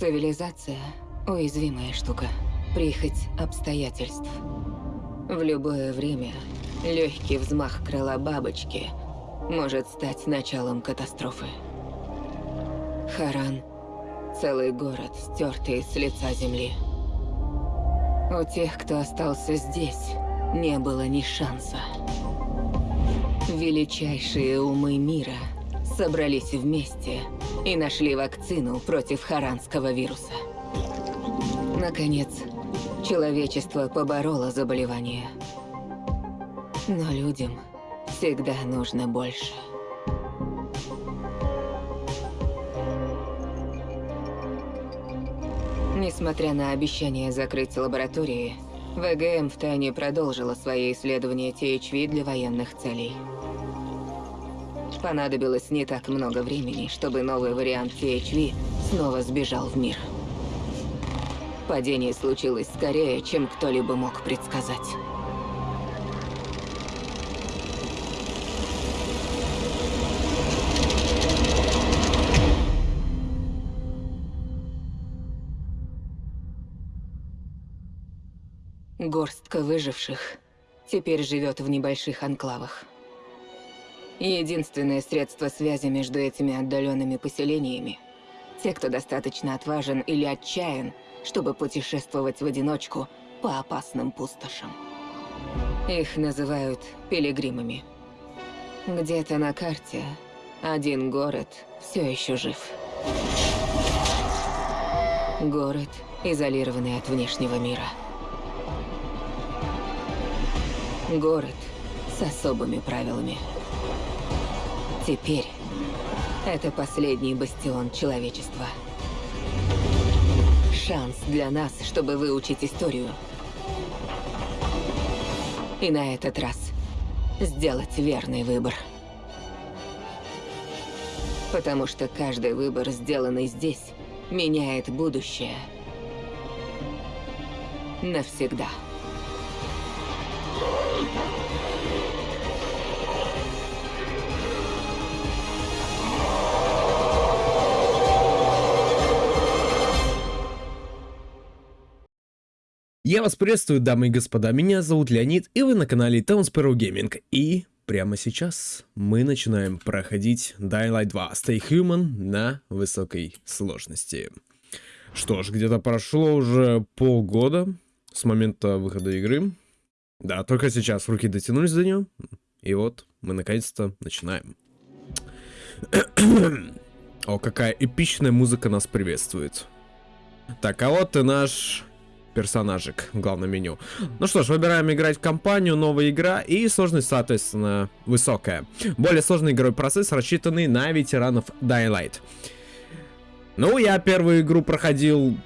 Цивилизация – уязвимая штука. Прихоть обстоятельств. В любое время легкий взмах крыла бабочки может стать началом катастрофы. Харан – целый город, стертый с лица земли. У тех, кто остался здесь, не было ни шанса. Величайшие умы мира собрались вместе и нашли вакцину против харанского вируса. Наконец, человечество побороло заболевание. Но людям всегда нужно больше. Несмотря на обещание закрыть лаборатории, ВГМ втайне продолжила свои исследования THV для военных целей. Понадобилось не так много времени, чтобы новый вариант THV снова сбежал в мир. Падение случилось скорее, чем кто-либо мог предсказать. Горстка выживших теперь живет в небольших анклавах. Единственное средство связи между этими отдаленными поселениями – те, кто достаточно отважен или отчаян, чтобы путешествовать в одиночку по опасным пустошам. Их называют пилигримами. Где-то на карте один город все еще жив. Город, изолированный от внешнего мира. Город с особыми правилами. Теперь это последний бастион человечества. Шанс для нас, чтобы выучить историю. И на этот раз сделать верный выбор. Потому что каждый выбор, сделанный здесь, меняет будущее. Навсегда. Я вас приветствую, дамы и господа, меня зовут Леонид, и вы на канале Town Sparrow Gaming. И прямо сейчас мы начинаем проходить Dying Light 2 Stay Human на высокой сложности. Что ж, где-то прошло уже полгода с момента выхода игры. Да, только сейчас руки дотянулись до нее. И вот мы наконец-то начинаем. О, какая эпичная музыка нас приветствует. Так, а вот и наш персонажик в главном меню. Ну что ж, выбираем играть в компанию, новая игра и сложность, соответственно, высокая. Более сложный игровой процесс, рассчитанный на ветеранов Dying Light. Ну, я первую игру проходил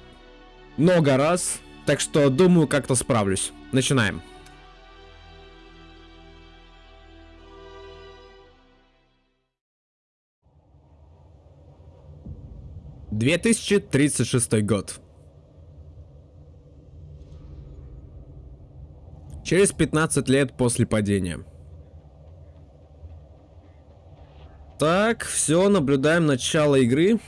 много раз, так что думаю, как-то справлюсь. Начинаем. Две тысячи тридцать шестой год. Через 15 лет после падения. Так, все, наблюдаем начало игры.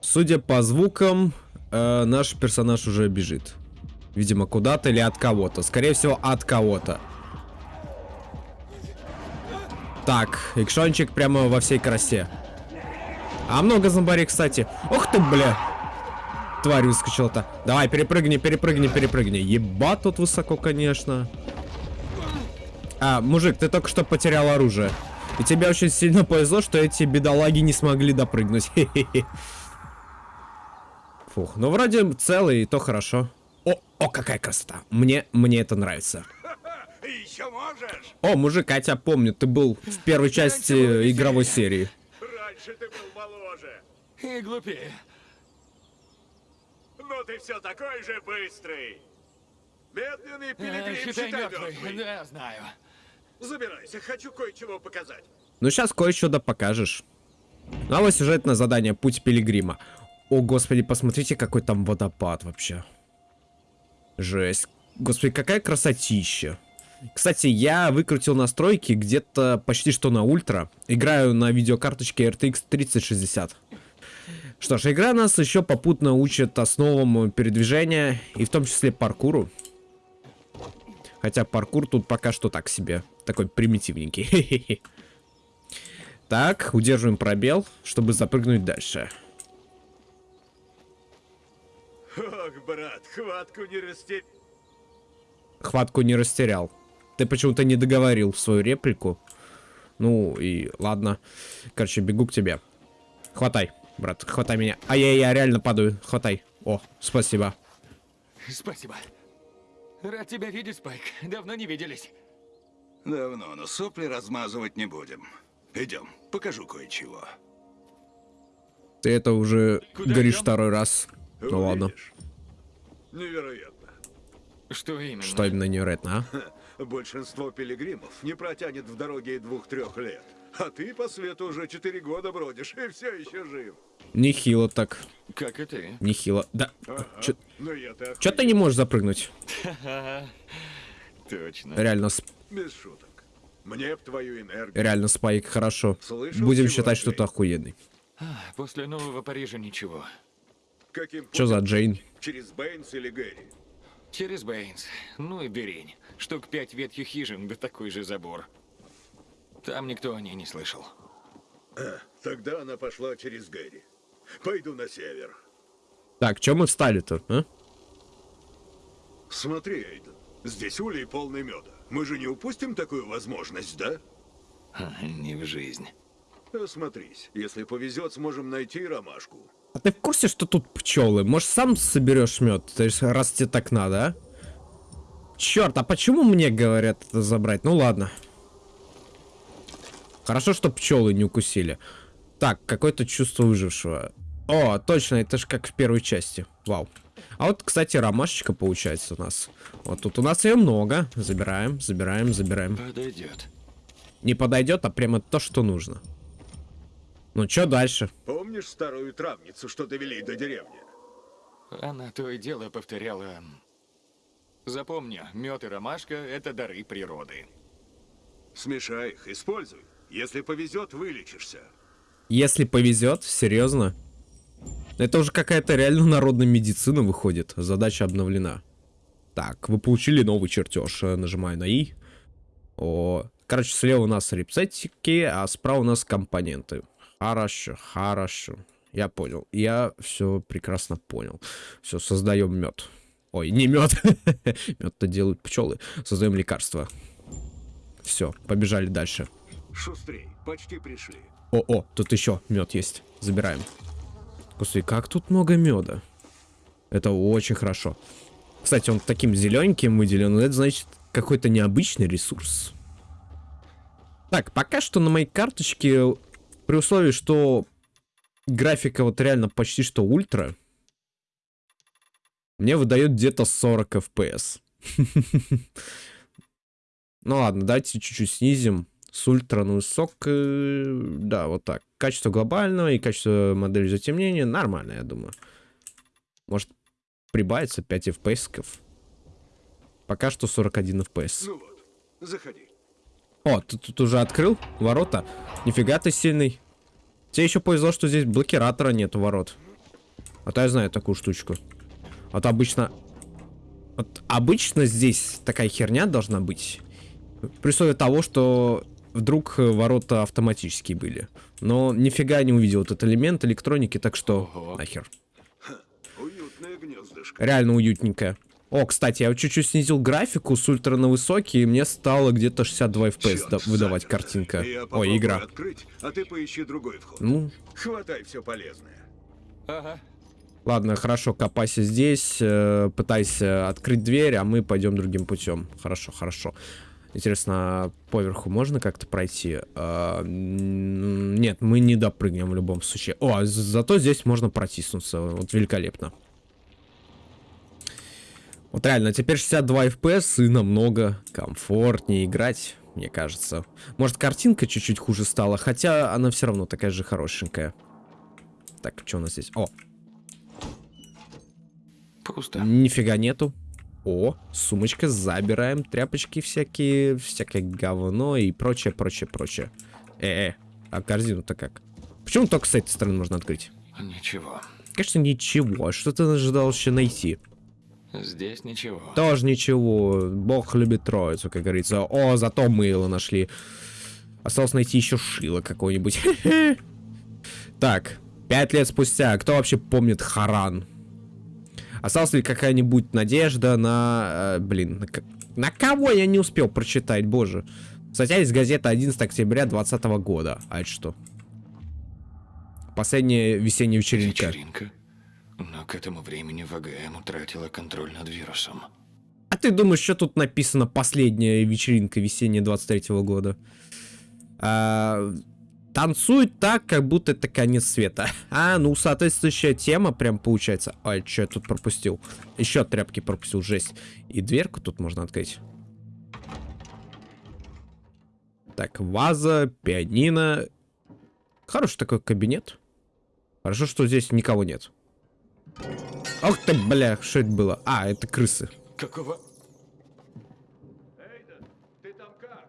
Судя по звукам, э, наш персонаж уже бежит. Видимо, куда-то или от кого-то. Скорее всего, от кого-то. Так, экшончик прямо во всей красе. А много зомбарей, кстати. Ух ты, бля тварь выскочила-то. Давай, перепрыгни, перепрыгни, перепрыгни. Еба тут высоко, конечно. А, мужик, ты только что потерял оружие. И тебе очень сильно повезло, что эти бедолаги не смогли допрыгнуть. Фух, ну вроде целый, и то хорошо. О, о, какая красота. Мне, мне это нравится. Еще можешь? О, мужик, я тебя помню, ты был в первой части игровой серии. Раньше ты был моложе. И глупее. Но ты все такой же быстрый. Медленный Э, пилигрим, Считай считай мертвый. мертвый. Да, знаю. Забирайся, хочу кое-чего показать. Ну сейчас кое-что да покажешь. Новое сюжетное задание «Путь пилигрима». О, господи, посмотрите, какой там водопад вообще. Жесть. Господи, какая красотища. Кстати, я выкрутил настройки где-то почти что на ультра. Играю на видеокарточке RTX 3060. Что ж, игра нас еще попутно учит основам передвижения, и в том числе паркуру. Хотя паркур тут пока что так себе. Такой примитивненький. Так, удерживаем пробел, чтобы запрыгнуть дальше. Ох, брат, хватку не растерял. Хватку не растерял. Ты почему-то не договорил свою реплику. Ну и ладно. Короче, бегу к тебе. Хватай, брат, хватай меня. А я, я реально падаю. Хватай. О, спасибо. Спасибо. Рад тебя видеть, Спайк. Давно не виделись. Давно, но сопли размазывать не будем. Идем, покажу кое-чего. Ты это уже Куда говоришь идем? второй раз. Ну ладно. Увидишь. Невероятно. Что именно? Что именно невероятно, а? Большинство пилигримов не протянет в дороге и двух-трех лет. А ты по свету уже четыре года бродишь и все еще жив. Нехило так. Как и ты. Нехило. Да. Ага. Чё, Ну я-то чё ты не можешь запрыгнуть? Точно. Реально, сп- Без шуток. Мне б твою энергию. реально, Спайк, хорошо. Слышал, Будем считать, что ты? охуенный. А, После Нового Парижа ничего. Каким Чё за? Джейн? Через Бэйнс или Гэри? Через Бэйнс. Ну и дырень. Штук пять ветхих хижин, да такой же забор. Там никто о ней не слышал. Тогда она пошла через Гэри. Пойду на север. Так, чё мы встали-то, а? Смотри, Эйден, здесь улей полный меда. Мы же не упустим такую возможность, да? Ха, Не в жизнь. Осмотрись. Если повезет, сможем найти ромашку. А ты в курсе, что тут пчелы? Может, сам соберешь мед? То есть, раз тебе так надо, а? Черт, а почему мне говорят это забрать? Ну ладно. Хорошо, что пчелы не укусили. Так, какое-то чувство выжившего. О, точно, это же как в первой части. Вау. А вот, кстати, ромашечка получается у нас. Вот тут у нас ее много. Забираем, забираем, забираем. Подойдет. Не подойдет, а прямо то, что нужно. Ну, что дальше? Помнишь старую травницу, что довели до деревни? Она то и дело повторяла. Запомни, мед и ромашка — это дары природы. Смешай их, используй. Если повезет, вылечишься. Если повезет, серьезно. Это уже какая-то реально народная медицина выходит. Задача обновлена. Так, вы получили новый чертеж. Э, Нажимаю на И. О, короче, слева у нас рецептики, а справа у нас компоненты. Хорошо, хорошо. Я понял. Я все прекрасно понял. Все, создаем мед. Ой, не мед. Мед-то делают пчелы. Создаем лекарства. Все, побежали дальше. Шустрей, почти пришли. О, о, тут еще мед есть. Забираем. Господи, как тут много меда. Это очень хорошо. Кстати, он таким зелененьким выделен. Это значит какой-то необычный ресурс. Так, пока что на моей карточке, при условии, что графика вот реально почти что ультра, мне выдает где-то 40 FPS. Ну ладно, давайте чуть-чуть снизим. С ультра на высок, э, да, вот так. Качество глобального и качество модели затемнения нормально, я думаю. Может прибавится 5 FPS. -ков. Пока что 41 FPS. Ну вот, заходи. О, ты тут уже открыл ворота? Нифига ты сильный. Тебе еще повезло, что здесь блокиратора нету ворот. А то я знаю такую штучку. А то обычно... Вот обычно здесь такая херня должна быть. При условии того, что вдруг э, ворота автоматические были. Но нифига не увидел этот элемент электроники, так что Ого. нахер. Уютное гнездышко. Реально уютненько. О, кстати, я чуть-чуть снизил графику с ультра на высокий, и мне стало где-то 62 FPS Чёрт, да- выдавать заперто. картинка. Я Ой, игра. открыть, а ты поищи другой вход. Ну, Хватай все полезное. Ага. Ладно, хорошо, копайся здесь, э, пытайся открыть дверь, а мы пойдем другим путем. Хорошо, хорошо. Интересно, поверху можно как-то пройти? А, нет, мы не допрыгнем в любом случае. О, а за- зато здесь можно протиснуться. Вот великолепно. Вот реально, теперь 62 FPS и намного комфортнее играть, мне кажется. Может, картинка чуть-чуть хуже стала, хотя она все равно такая же хорошенькая. Так, что у нас здесь? О, Пусто. Нифига нету. О, сумочка, забираем тряпочки всякие, всякое говно и прочее, прочее, прочее. Э, -э а корзину-то как? Почему только с этой стороны можно открыть? Ничего. Конечно, ничего. Что ты ожидал еще найти? Здесь ничего. Тоже ничего. Бог любит троицу, как говорится. О, зато мыло нашли. Осталось найти еще шило какое-нибудь. Так, пять лет спустя. Кто вообще помнит Харан? Осталась ли какая-нибудь надежда на... э, блин, на, на кого я не успел прочитать, боже. Статья из газеты 11 октября 2020 года. А это что? Последняя весенняя вечеринка. Вечеринка. Но к этому времени ВГМ утратила контроль над вирусом. А ты думаешь, что тут написано последняя вечеринка весенняя 23 года? А, танцуют так, как будто это конец света. А, ну, соответствующая тема прям получается. Ой, что я тут пропустил? Еще тряпки пропустил, жесть. И дверку тут можно открыть. Так, ваза, пианино. Хороший такой кабинет. Хорошо, что здесь никого нет. Ох ты, бля, что это было? А, это крысы. Какого? Эйден, ты там как?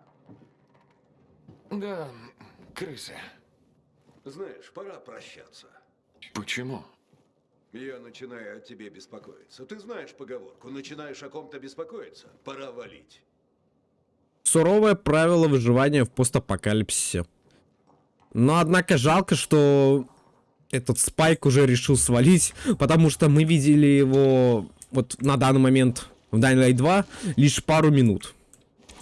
Да, крысы. Знаешь, пора прощаться. Почему? Я начинаю о тебе беспокоиться. Ты знаешь поговорку, начинаешь о ком-то беспокоиться, пора валить. Суровое правило выживания в постапокалипсисе. Но, однако, жалко, что этот Спайк уже решил свалить, потому что мы видели его вот на данный момент в Dying Light 2 лишь пару минут.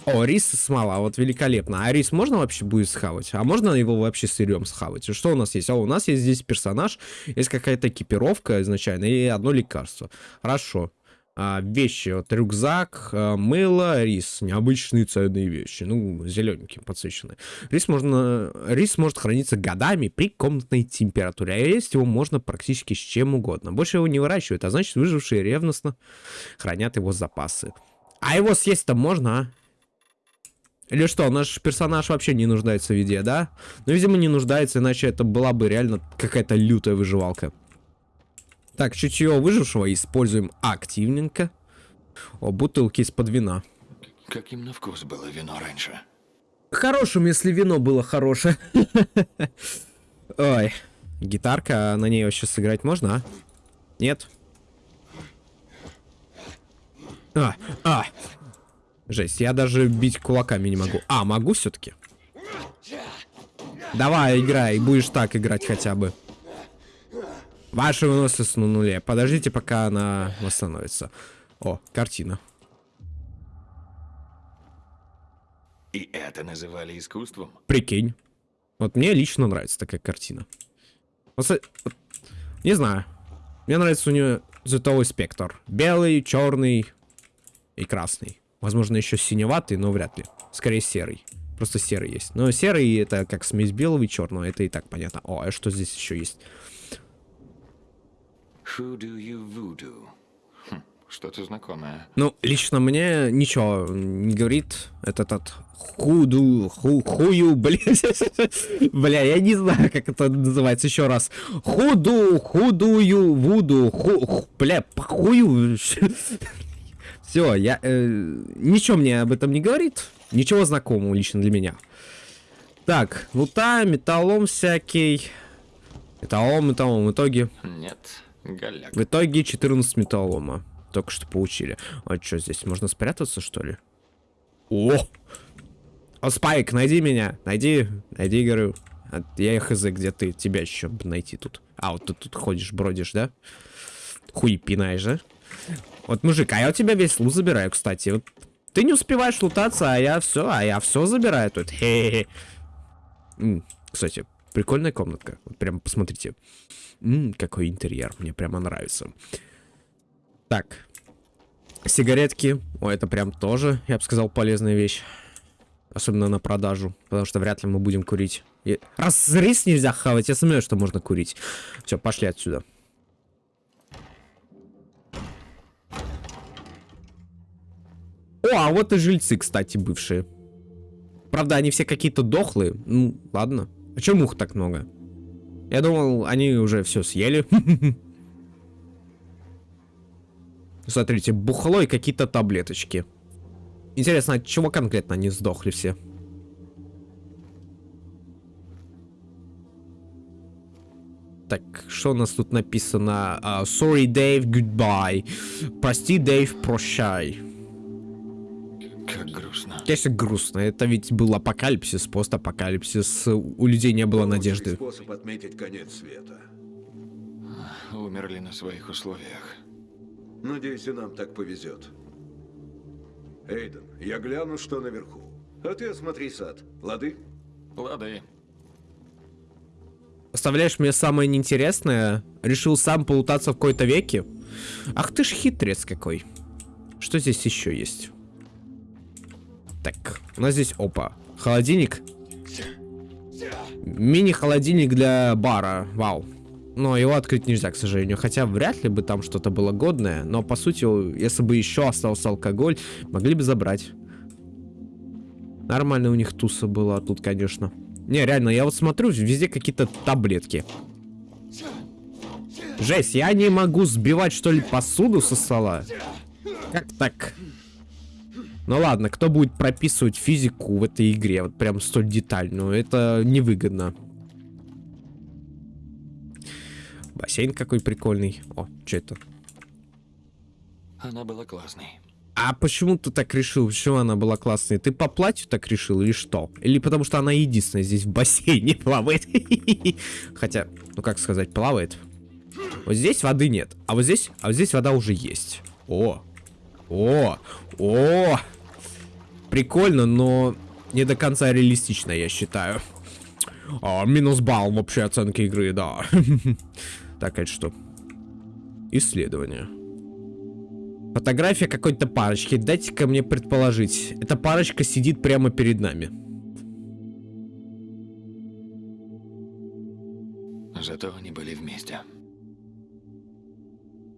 О, рис смола, вот великолепно. А рис можно вообще будет схавать? А можно его вообще сырьем схавать? И Что у нас есть? О, у нас есть здесь персонаж, есть какая-то экипировка изначально и одно лекарство. Хорошо. А, вещи, вот рюкзак, а, мыло, рис. Необычные ценные вещи. Ну, зелененькие, подсвеченные. Рис, можно, рис может храниться годами при комнатной температуре. А есть его можно практически с чем угодно. Больше его не выращивают, а значит выжившие ревностно хранят его запасы. А его съесть-то можно, а? Или что, наш персонаж вообще не нуждается в еде, да? Ну, видимо, не нуждается, иначе это была бы реально какая-то лютая выживалка. Так, чутье выжившего используем активненько. О, бутылки из-под вина. Каким на вкус было вино раньше? Хорошим, если вино было хорошее. Ой, гитарка, а на ней вообще сыграть можно, а? Нет? А, а. Жесть, я даже бить кулаками не могу. А, могу все-таки? Давай, играй, будешь так играть хотя бы. Ваша выносливость на нуле. Подождите, пока она восстановится. О, картина. И это называли искусством? Прикинь. Вот мне лично нравится такая картина. Вот, вот, не знаю. Мне нравится у нее цветовой спектр. Белый, черный и красный. Возможно, еще синеватый, но вряд ли. Скорее серый. Просто серый есть. Но серый это как смесь белого и черного. Это и так понятно. О, а что здесь еще есть? Хм, что-то знакомое. Ну, лично мне ничего не говорит этот от худу, ху, хую, блин, бля, я не знаю, как это называется еще раз. Худу, худую, вуду, ху, ху- бля, похую. Все, я, э, ничего мне об этом не говорит, ничего знакомого лично для меня. Так, лута, металлом всякий. Металлом, металлом, в итоге Нет, голяк. в итоге 14 металлома. Только что получили. А что здесь? Можно спрятаться, что ли? О! О, Спайк, найди меня. Найди, найди, говорю. А Я хз, где ты? Тебя еще найти тут. А, вот ты тут ходишь, бродишь, да? Хуй пинаешь, да? Вот, мужик, а я у тебя весь лут забираю, кстати. Вот ты не успеваешь лутаться, а я все, а я все забираю тут. Хе-хе-хе. М, Кстати, прикольная комнатка. Вот прям посмотрите. М, какой интерьер, мне прямо нравится. Так. Сигаретки. О, это прям тоже, я бы сказал, полезная вещь. Особенно на продажу. Потому что вряд ли мы будем курить. И- Раз рис нельзя хавать, я сомневаюсь, что можно курить. Все, пошли отсюда. О, а вот и жильцы, кстати, бывшие. Правда, они все какие-то дохлые. Ну, ладно. А чё мух так много? Я думал, они уже все съели. Смотрите, бухло и какие-то таблеточки. Интересно, от чего конкретно они сдохли все? Так, что у нас тут написано? А, Sorry, Dave, goodbye. Прости, Дэйв, прощай. Как грустно. Конечно, грустно. Это ведь был апокалипсис, постапокалипсис. У людей не было Лучший надежды. способ отметить конец света. Умерли на своих условиях. Надеюсь, и нам так повезет. Эйден, я гляну, что наверху. А ты осмотри сад. Лады? Лады. Оставляешь мне самое неинтересное? Решил сам полутаться в какой-то веке? Ах ты ж хитрец какой. Что здесь еще есть? Так, у нас здесь, опа, холодильник. Мини-холодильник для бара, вау. Но его открыть нельзя, к сожалению. Хотя вряд ли бы там что-то было годное. Но по сути, если бы еще остался алкоголь, могли бы забрать. Нормально у них туса была тут, конечно. Не, реально, я вот смотрю, везде какие-то таблетки. Жесть, я не могу сбивать, что ли, посуду со стола? Как так? Ну ладно, кто будет прописывать физику в этой игре, вот прям столь детальную, это невыгодно. Бассейн какой прикольный. О, что это? Она была классной. А почему ты так решил? Почему она была классной? Ты по платью так решил или что? Или потому что она единственная здесь в бассейне плавает? Хотя, ну как сказать, плавает. Вот здесь воды нет, а вот здесь, а вот здесь вода уже есть. О, о, о, прикольно, но не до конца реалистично, я считаю. А, минус балл в общей оценке игры, да. Так, это что? Исследование. Фотография какой-то парочки. Дайте-ка мне предположить. Эта парочка сидит прямо перед нами. Зато они были вместе.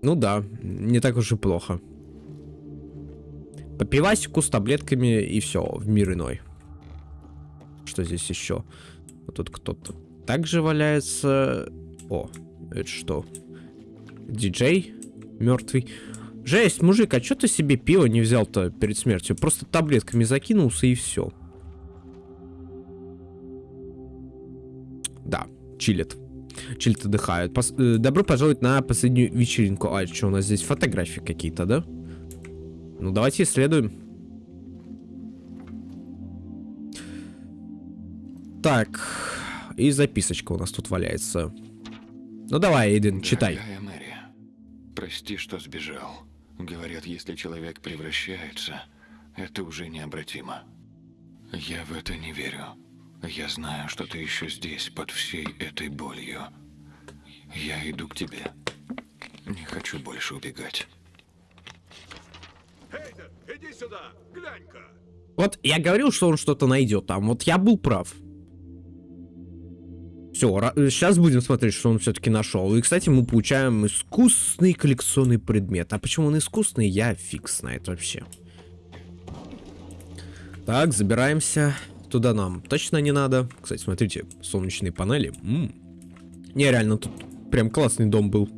Ну да, не так уж и плохо. По пивасику с таблетками и все, в мир иной. Что здесь еще? Вот тут кто-то также валяется. О, это что? Диджей мертвый. Жесть, мужик, а что ты себе пиво не взял-то перед смертью? Просто таблетками закинулся и все. Да, чилит. Чилит отдыхает. Пос э, добро пожаловать на последнюю вечеринку. А, что у нас здесь? Фотографии какие-то, да? Ну, давайте исследуем. Так, и записочка у нас тут валяется. Ну давай, Эйден, читай. Мэри, прости, что сбежал. Говорят, если человек превращается, это уже необратимо. Я в это не верю. Я знаю, что ты еще здесь, под всей этой болью. Я иду к тебе. Не хочу больше убегать. Эйден, иди сюда! Глянь-ка! Вот я говорил, что он что-то найдет там. Вот я был прав. Все, сейчас будем смотреть, что он все-таки нашел. И, кстати, мы получаем искусственный коллекционный предмет. А почему он искусственный, я фиг знает вообще. Так, забираемся. Туда нам точно не надо. Кстати, смотрите, солнечные панели. М -м. Не, реально, тут прям классный дом был.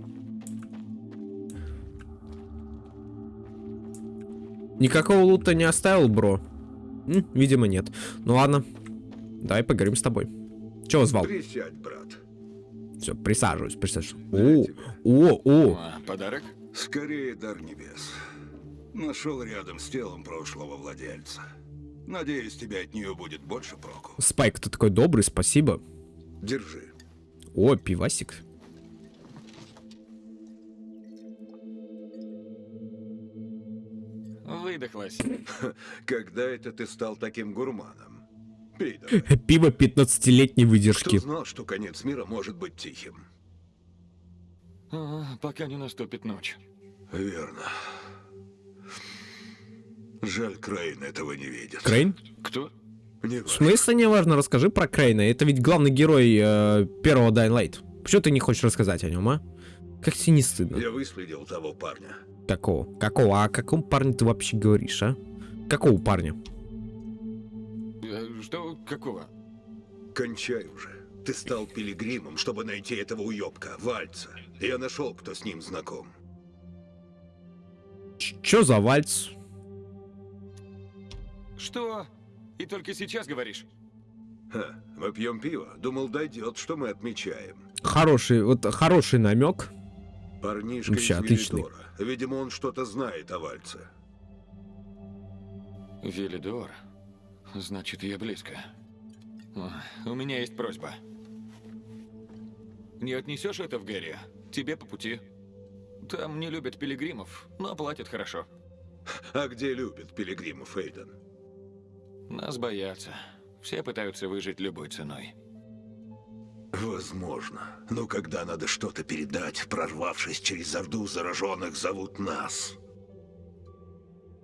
Никакого лута не оставил, бро? М, видимо, нет. Ну ладно. Давай поговорим с тобой. Чего звал? Присядь, брат. Все, присаживаюсь, присаживаюсь. О, о, о. А, подарок? Скорее дар небес. Нашел рядом с телом прошлого владельца. Надеюсь, тебе от нее будет больше проку. Спайк, ты такой добрый, спасибо. Держи. О, пивасик. Выдохлась. Когда это ты стал таким гурманом? Давай. Пиво 15-летней Кто выдержки. знал, что конец мира может быть тихим? А, пока не наступит ночь. Верно. Жаль, Крейн этого не видит. Крейн? Кто? Не В важно. смысле не важно, расскажи про Крейна. Это ведь главный герой э, первого Dying Light. Почему ты не хочешь рассказать о нем, а? Как тебе не стыдно? Я выследил того парня. Какого? Какого? А о каком парне ты вообще говоришь, а? Какого парня? Э, Что? Какого? Кончай уже. Ты стал пилигримом, чтобы найти этого уёбка, Вальца. Я нашел, кто с ним знаком. Ч- Чё за вальц? Что? И только сейчас говоришь? Ха, мы пьем пиво. Думал, дойдет, что мы отмечаем. Хороший, вот хороший намек. Парнишка Вообще из отличный. Велидора. Видимо, он что-то знает о вальце. Велидор. Значит, я близко. У меня есть просьба. Не отнесешь это в Гэри? Тебе по пути. Там не любят пилигримов, но платят хорошо. А где любит пилигримов Эйден? Нас боятся. Все пытаются выжить любой ценой. Возможно. Но когда надо что-то передать, прорвавшись через орду зараженных, зовут нас.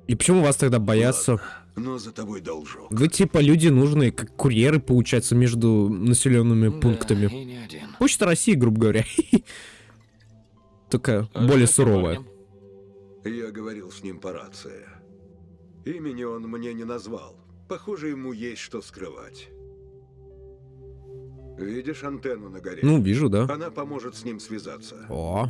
И почему вас тогда боятся? Ладно, но за тобой должок. Вы типа люди нужные, как курьеры, получается, между населенными Да, пунктами. Почта России, грубо говоря. Только А более суровая. Я говорил с ним по рации. Имени он мне не назвал. Похоже, ему есть что скрывать. Видишь антенну на горе? Ну, вижу, да. Она поможет с ним связаться. О,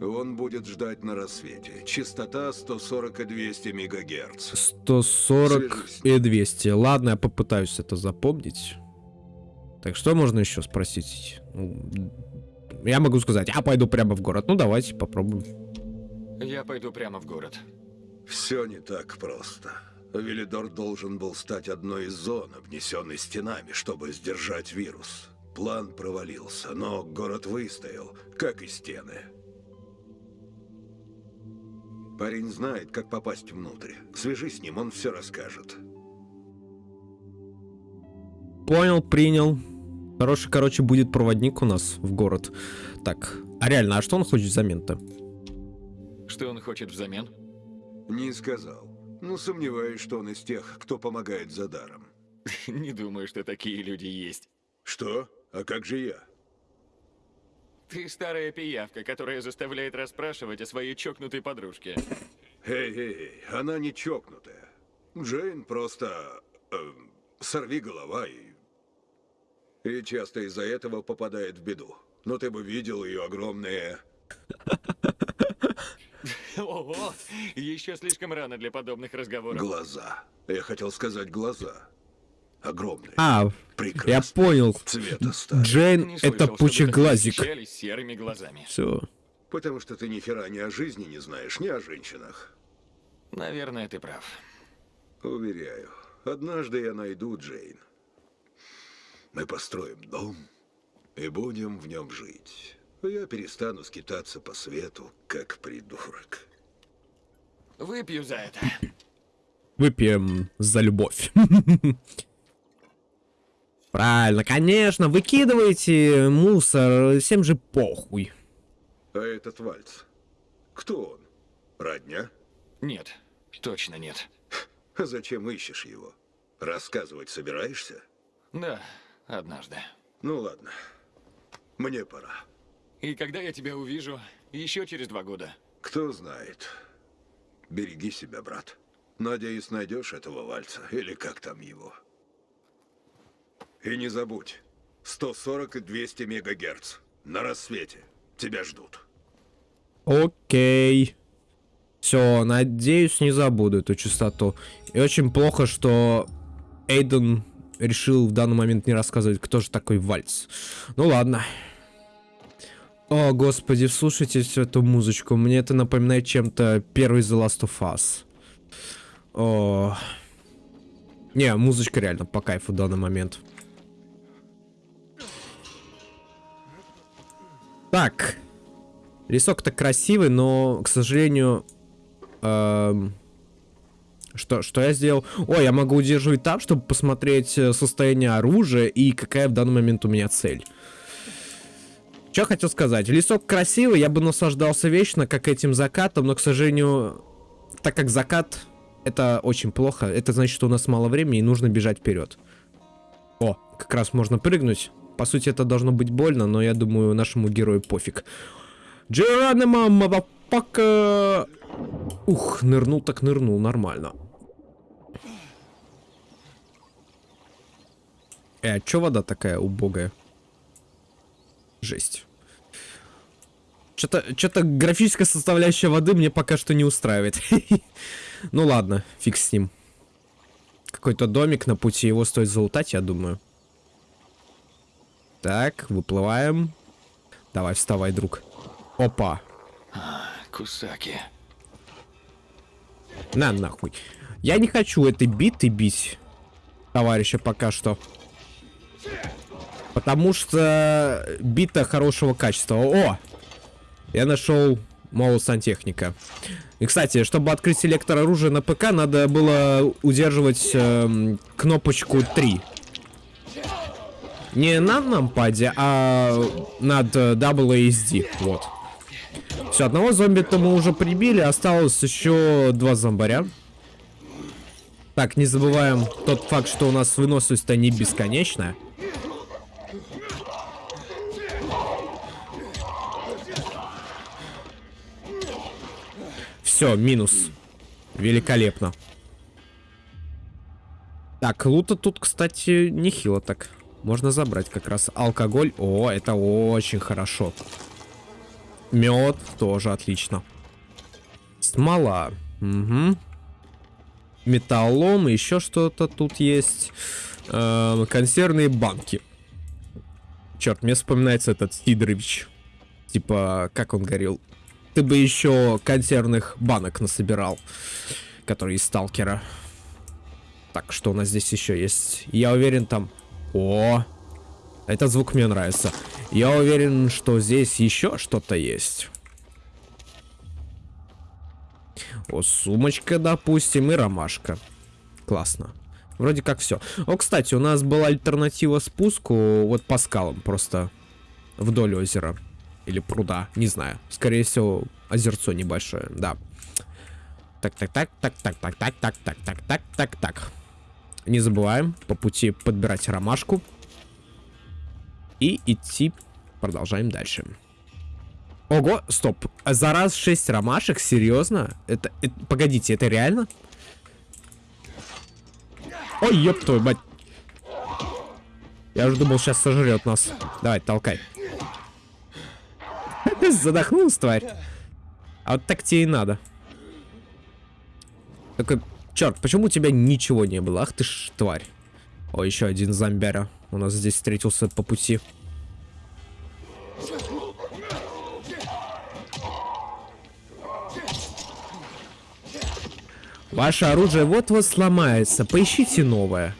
Он будет ждать на рассвете. Частота 140 и 200 мегагерц. 140 Свяжись. и 200. Ладно, я попытаюсь это запомнить. Так, что можно еще спросить? Ну, Я могу сказать, я пойду прямо в город. Ну, давайте попробуем. Я пойду прямо в город. Все не так просто. Велидор должен был стать одной из зон, обнесенной стенами, чтобы сдержать вирус. План провалился, но город выстоял, как и стены. Парень знает, как попасть внутрь. Свяжись с ним, он все расскажет. Понял, принял. Хороший, короче, будет проводник у нас в город. Так, а реально, а что он хочет взамен-то? Что он хочет взамен? Не сказал. Но сомневаюсь, что он из тех, кто помогает за даром. Не думаю, что такие люди есть. Что? А как же я? Ты старая пиявка, которая заставляет расспрашивать о своей чокнутой подружке. Эй, эй, эй, она не чокнутая. Джейн просто... э, сорви голова и... И часто из-за этого попадает в беду. Но ты бы видел ее огромные... Ого! Еще слишком рано для подобных разговоров. глаза. Я хотел сказать глаза. Огромные. А, я Прекрасные. понял. Цвета стали. Джейн это пучеглазик. серыми глазами. Все. Потому что ты ни хера ни о жизни не знаешь, ни о женщинах. Наверное, ты прав. Уверяю, однажды я найду Джейн. Мы построим дом и будем в нем жить. Я перестану скитаться по свету, как придурок. Выпью за это. Выпьем за любовь. Правильно, конечно, выкидывайте мусор, всем же похуй. А этот вальц? Кто он? Родня? Нет, точно нет. А Зачем ищешь его? Рассказывать собираешься? Да, однажды. Ну ладно. Мне пора. И когда я тебя увижу? Еще через два года. Кто знает. Береги себя, брат. Надеюсь, найдешь этого вальца, или как там его. И не забудь, 140 и 200 мегагерц. На рассвете. Тебя ждут. Окей. Все, надеюсь, не забуду эту частоту. И очень плохо, что Эйден решил в данный момент не рассказывать, кто же такой Вальц. Ну ладно. О, господи, слушайте всю эту музычку. Мне это напоминает чем-то первый The Last of Us. О. Не, музычка реально по кайфу в данный момент. Так. Рисок-то красивый, но, к сожалению... эм, что, что я сделал? О, я могу удерживать там, чтобы посмотреть э, состояние оружия и какая в данный момент у меня цель. Что хотел сказать? Лесок красивый, я бы наслаждался вечно, как этим закатом, но, к сожалению, так как закат, это очень плохо. Это значит, что у нас мало времени и нужно бежать вперед. О, как раз можно прыгнуть. По сути, это должно быть больно, но я думаю, нашему герою пофиг. Джеронимо, мазапака! Ух, нырнул так нырнул, нормально. Э, а чё вода такая убогая? Жесть. Что-то что графическая составляющая воды мне пока что не устраивает. Ну ладно, фиг с ним. Какой-то домик на пути, его стоит залутать, я думаю. Так, выплываем. Давай, вставай, друг. Опа. Кусаки. На нахуй. Я не хочу этой биты бить, товарища, пока что. Потому что бита хорошего качества. О! Я нашел Моу сантехника. И, кстати, чтобы открыть селектор оружия на ПК, надо было удерживать эм, кнопочку 3. Не на нампаде, а над э, WASD. Вот. Все, одного зомби-то мы уже прибили, осталось еще два зомбаря. Так, не забываем тот факт, что у нас выносливость-то не бесконечная. Все, минус. Великолепно. Так, лута тут, кстати, нехило так. Можно забрать как раз алкоголь. О, это очень хорошо. Мед тоже отлично. Смола. Угу. Металлом, еще что-то тут есть. Э, консервные банки. Черт, мне вспоминается этот Сидорович. Типа, как он говорил? Ты бы еще консервных банок насобирал. Которые из сталкера. Так, что у нас здесь еще есть? Я уверен, там... О! Этот звук мне нравится. Я уверен, что здесь еще что-то есть. О, сумочка, допустим, и ромашка. Классно. Вроде как все. О, кстати, у нас была альтернатива спуску вот по скалам, просто вдоль озера. Или пруда, не знаю. Скорее всего, озерцо небольшое, да. Так, так, так, так, так, так, так, так, так, так, так, так, так. Не забываем по пути подбирать ромашку. И идти продолжаем дальше. Ого, стоп. За раз 6 ромашек? Серьезно? Это, это... Погодите, это реально? Ой, ёб твою мать. Я уже думал, сейчас сожрет нас. Давай, толкай. Задохнулась, тварь. А вот так тебе и надо. Такой, черт, почему у тебя ничего не было? Ах ты ж тварь. О, еще один зомбяря. У нас здесь встретился по пути. Ваше оружие вот-вот сломается. Поищите новое.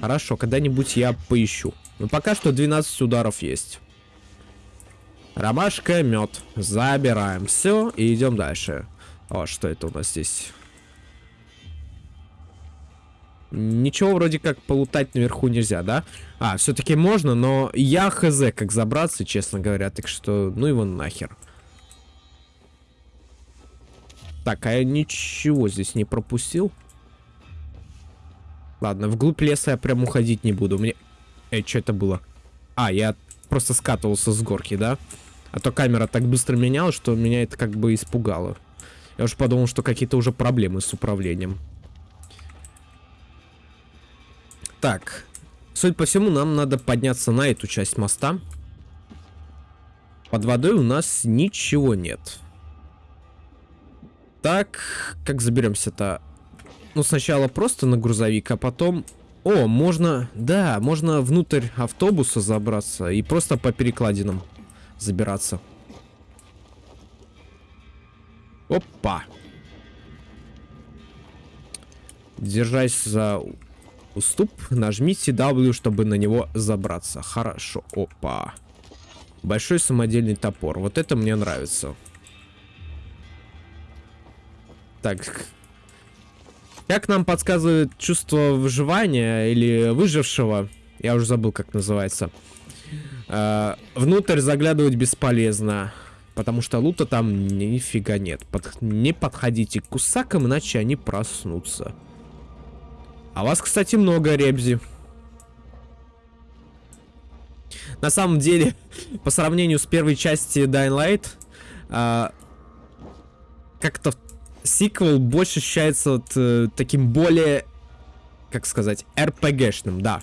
Хорошо, когда-нибудь я поищу. Но пока что 12 ударов есть. Ромашка, мед. Забираем все и идем дальше. О, что это у нас здесь? Ничего вроде как полутать наверху нельзя, да? А, все-таки можно, но я хз, как забраться, честно говоря. Так что, ну его нахер. Так, а я ничего здесь не пропустил. Ладно, вглубь леса я прям уходить не буду. Мне... Эй, что это было? А, я просто скатывался с горки, да? А то камера так быстро менялась, что меня это как бы испугало. Я уже подумал, что какие-то уже проблемы с управлением. Так. Судя по всему, нам надо подняться на эту часть моста. Под водой у нас ничего нет. Так, как заберемся-то? Ну, сначала просто на грузовик, а потом... О, можно... Да, можно внутрь автобуса забраться и просто по перекладинам забираться. Опа! Держась за уступ, нажмите W, чтобы на него забраться. Хорошо. Опа. Большой самодельный топор. Вот это мне нравится. Так. Как нам подсказывает чувство выживания или выжившего, я уже забыл, как называется. Э, внутрь заглядывать бесполезно, потому что лута там нифига нет. Под... Не подходите к кусакам, иначе они проснутся. А вас, кстати, много, Ребзи. На самом деле, по сравнению с первой части Dying Light, э, как-то сиквел больше ощущается вот, э, таким более, как сказать, РПГшным, да.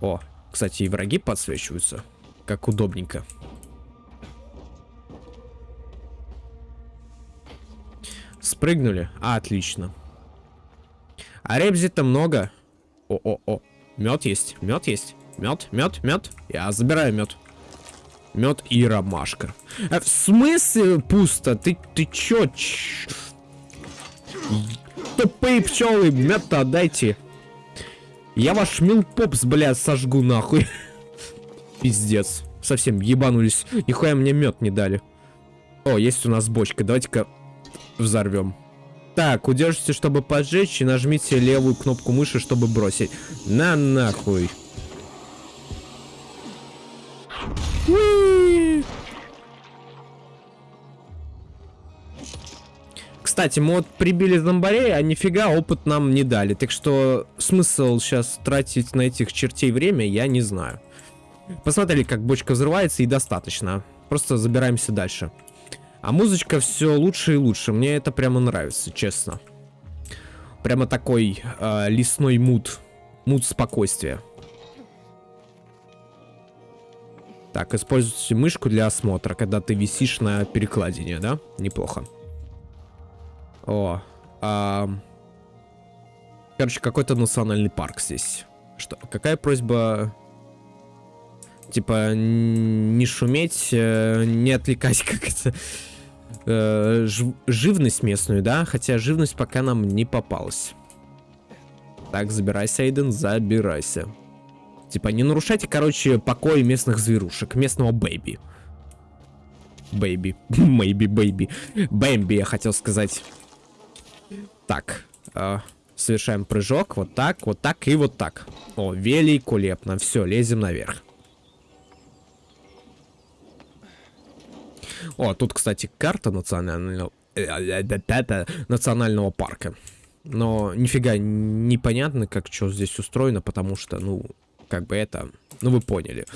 О, кстати, и враги подсвечиваются, как удобненько. Спрыгнули? А, отлично. А ребзи-то много. О-о-о. Мед есть, мед есть. Мед, мед, мед. Я забираю мед. Мед и ромашка. А в смысле пусто? Ты, ты чё? Ч... Тупые пчелы, мед-то отдайте. Я ваш милпопс, блядь, сожгу нахуй. Пиздец. Совсем ебанулись. Нихуя мне мед не дали. О, есть у нас бочка. Давайте-ка взорвем. Так, удержите, чтобы поджечь, и нажмите левую кнопку мыши, чтобы бросить. На нахуй. Кстати, мы вот прибили зомбарей, а нифига опыт нам не дали. Так что смысл сейчас тратить на этих чертей время, я не знаю. Посмотрели, как бочка взрывается, и достаточно. Просто забираемся дальше. А музычка все лучше и лучше. Мне это прямо нравится, честно. Прямо такой э, лесной мут. Мут спокойствия. Так, используйте мышку для осмотра, когда ты висишь на перекладине, да? Неплохо. О, а... Короче, какой-то национальный парк здесь. Что, какая просьба? Типа, не шуметь, э, не отвлекать как-то э, живность местную, да? Хотя живность пока нам не попалась. Так, забирайся, Эйден, забирайся. Типа, не нарушайте, короче, покой местных зверушек, местного baby. Baby. Maybe, baby. Бэмби, я хотел сказать. Так. Э, совершаем прыжок. Вот так, вот так и вот так. О, великолепно. Все, лезем наверх. О, тут, кстати, карта национального, национального парка. Но нифига непонятно, как что здесь устроено, потому что, ну, как бы это... Ну, вы поняли.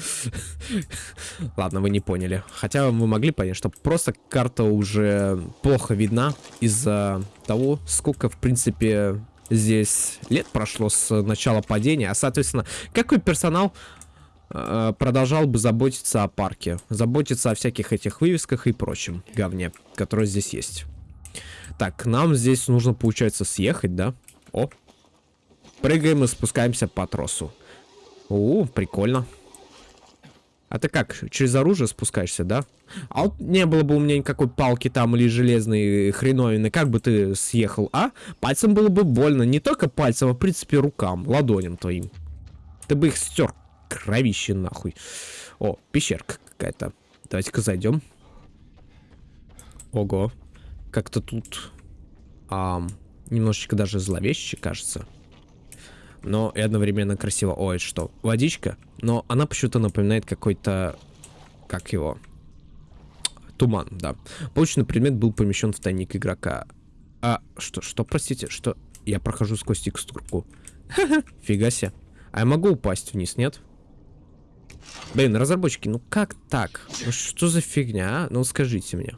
Ладно, вы не поняли. Хотя вы могли понять, что просто карта уже плохо видна из-за того, сколько, в принципе, здесь лет прошло с начала падения. А, соответственно, какой персонал э, продолжал бы заботиться о парке? Заботиться о всяких этих вывесках и прочем говне, которое здесь есть. Так, нам здесь нужно, получается, съехать, да? О. Прыгаем и спускаемся по тросу. О, прикольно. А ты как, через оружие спускаешься, да? А вот не было бы у меня никакой палки там или железной хреновины, как бы ты съехал, а? Пальцем было бы больно, не только пальцем, а в принципе рукам, ладоням твоим. Ты бы их стер, кровище нахуй. О, пещерка какая-то. Давайте-ка зайдем. Ого. Как-то тут... А, немножечко даже зловеще, кажется но и одновременно красиво. Ой, что? Водичка? Но она почему-то напоминает какой-то... Как его? Туман, да. Полученный предмет был помещен в тайник игрока. А, что, что, простите, что? Я прохожу сквозь текстурку. Фига себе. А я могу упасть вниз, нет? Блин, разработчики, ну как так? Ну что за фигня, а? Ну скажите мне.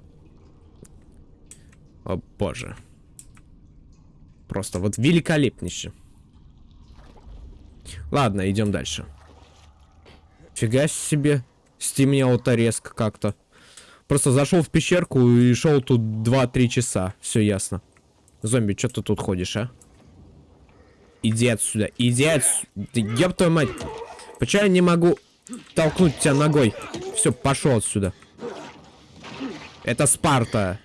О боже. Просто вот великолепнейше. Ладно, идем дальше. Фига себе. Стемнело-то резко как-то. Просто зашел в пещерку и шел тут 2-3 часа. Все ясно. Зомби, что ты тут ходишь, а? Иди отсюда. Иди отсюда. Ёб твою мать. Почему я не могу толкнуть тебя ногой? Все, пошел отсюда. Это Спарта.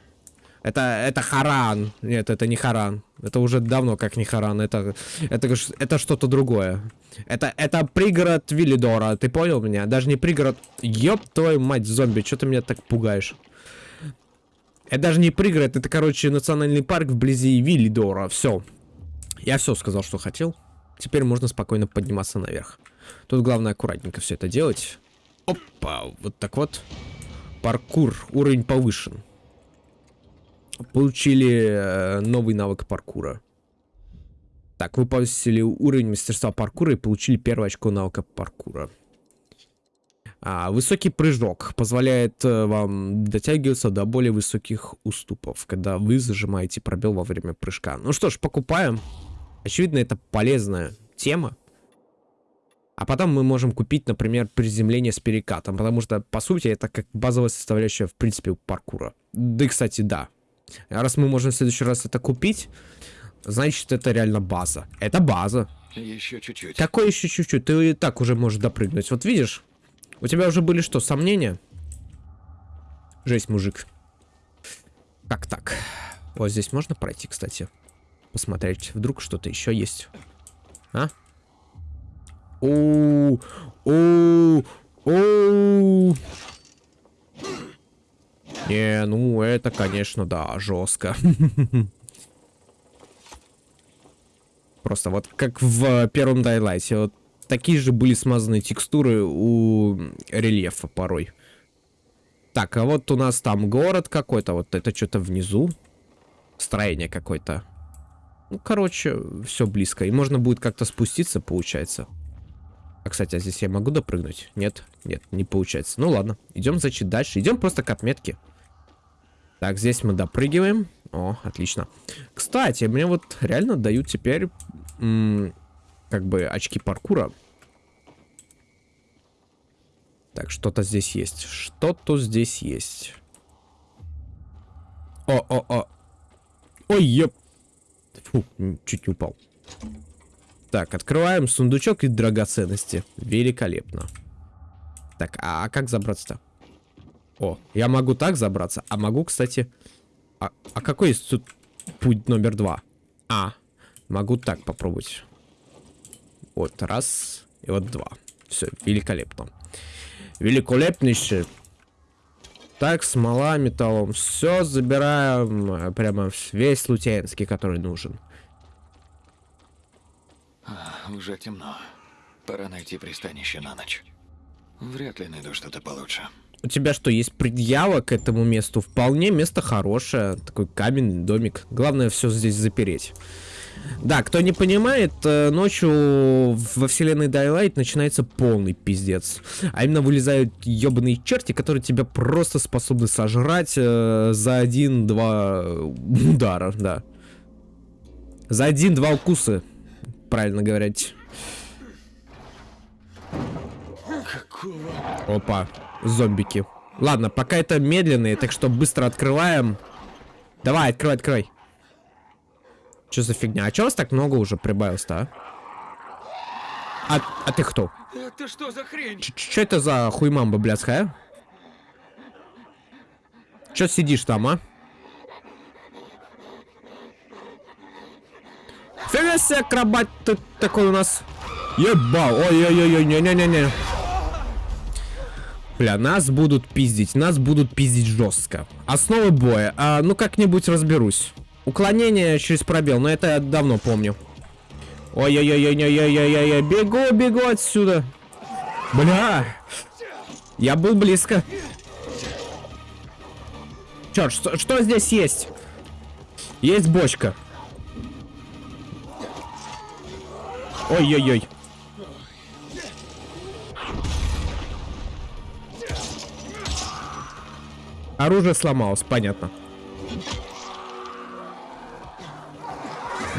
Это, это Харан. Нет, это не Харан. Это уже давно как не Харан. Это, это, это что-то другое. Это, это пригород Виллидора. Ты понял меня? Даже не пригород... Ёб твою мать, зомби. Что ты меня так пугаешь? Это даже не пригород. Это, короче, национальный парк вблизи Виллидора. Все. Я все сказал, что хотел. Теперь можно спокойно подниматься наверх. Тут главное аккуратненько все это делать. Опа, вот так вот. Паркур, уровень повышен. Получили э, новый навык паркура. Так, вы повысили уровень мастерства паркура и получили первое очко навыка паркура. А, высокий прыжок позволяет э, вам дотягиваться до более высоких уступов, когда вы зажимаете пробел во время прыжка. Ну что ж, покупаем. Очевидно, это полезная тема. А потом мы можем купить, например, приземление с перекатом, потому что, по сути, это как базовая составляющая, в принципе, паркура. Да и, кстати, да, а раз мы можем в следующий раз это купить, значит, это реально база. Это база. Еще чуть-чуть. Какой еще чуть-чуть? Ты и так уже можешь допрыгнуть. Вот видишь, у тебя уже были что, сомнения? Жесть, мужик. Как так? Вот здесь можно пройти, кстати. Посмотреть, вдруг что-то еще есть. А? О, о, о. Не, ну это, конечно, да, жестко. Просто вот как в первом Дайлайте. Вот такие же были смазанные текстуры у рельефа порой. Так, а вот у нас там город какой-то. Вот это что-то внизу. Строение какое-то. Ну, короче, все близко. И можно будет как-то спуститься, получается. А, кстати, а здесь я могу допрыгнуть? Нет, нет, не получается. Ну ладно, идем, значит, дальше. Идем просто к отметке. Так, здесь мы допрыгиваем. О, отлично. Кстати, мне вот реально дают теперь, как бы, очки паркура. Так, что-то здесь есть. Что-то здесь есть. О-о-о. Ой, еп. Фу, чуть не упал. Так, открываем сундучок и драгоценности. Великолепно. Так, а, как забраться-то? О, я могу так забраться, а могу, кстати... А, а какой есть тут путь номер два? А, могу так попробовать. Вот, раз, и вот два. Все, великолепно. Великолепнейшее. Так, смола, металлом. Все забираем. Э, прямо весь лутенский, который нужен. А, уже темно. Пора найти пристанище на ночь. Вряд ли найду что-то получше. У тебя что, есть предъява к этому месту? Вполне место хорошее. Такой каменный домик. Главное все здесь запереть. Да, кто не понимает, э, ночью во вселенной Daylight начинается полный пиздец. А именно вылезают ебаные черти, которые тебя просто способны сожрать э, за один-два удара, да. За один-два укуса, правильно говорить. Какого? Опа, зомбики. Ладно, пока это медленные, так что быстро открываем. Давай, открывай, открывай. Что за фигня? А чё вас так много уже прибавилось-то, а? а? А ты кто? Это что за хрень? Что это за хуймамба блядская? Чё сидишь там, а? Фига себе, акробат тут такой у нас. Ебал. Ой-ой-ой, не-не-не-не. Бля, нас будут пиздить, нас будут пиздить жестко. Основы боя. А, ну как-нибудь разберусь. Уклонение через пробел, но это я давно помню. Ой-ой-ой-ой-ой-ой-ой-ой, бегу, бегу отсюда. Бля, я был близко. Черт, что, что здесь есть? Есть бочка. Ой-ой-ой. Оружие сломалось, понятно.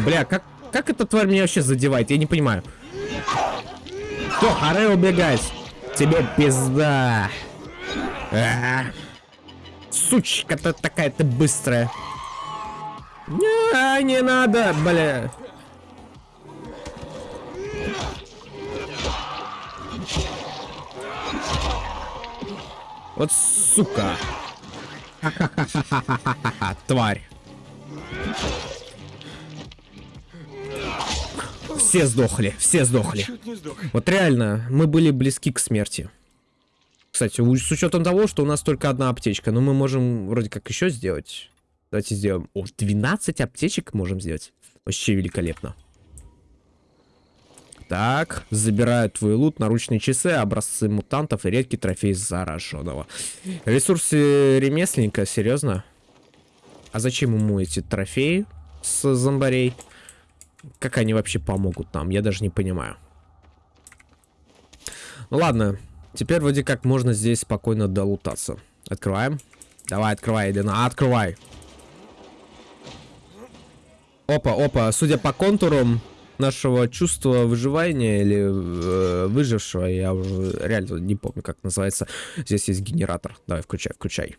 Бля, как, как эта тварь меня вообще задевает? Я не понимаю. Что, Харе убегает? Тебе пизда. А -а -а. Сучка-то такая ты быстрая. Не, не надо, бля. Вот сука. Тварь. Все сдохли, все сдохли. Вот реально, мы были близки к смерти. Кстати, с учетом того, что у нас только одна аптечка, но мы можем вроде как еще сделать. Давайте сделаем. О, 12 аптечек можем сделать. Вообще великолепно. Так, забираю твой лут, наручные часы, образцы мутантов и редкий трофей зараженного. Ресурсы ремесленника, серьезно? А зачем ему эти трофеи с зомбарей? Как они вообще помогут нам? Я даже не понимаю. Ну ладно. Теперь вроде как можно здесь спокойно долутаться. Открываем. Давай, открывай, Элина, открывай. Опа, опа. Судя по контурам нашего чувства выживания или э, выжившего, я реально не помню, как называется. Здесь есть генератор. Давай, включай, включай.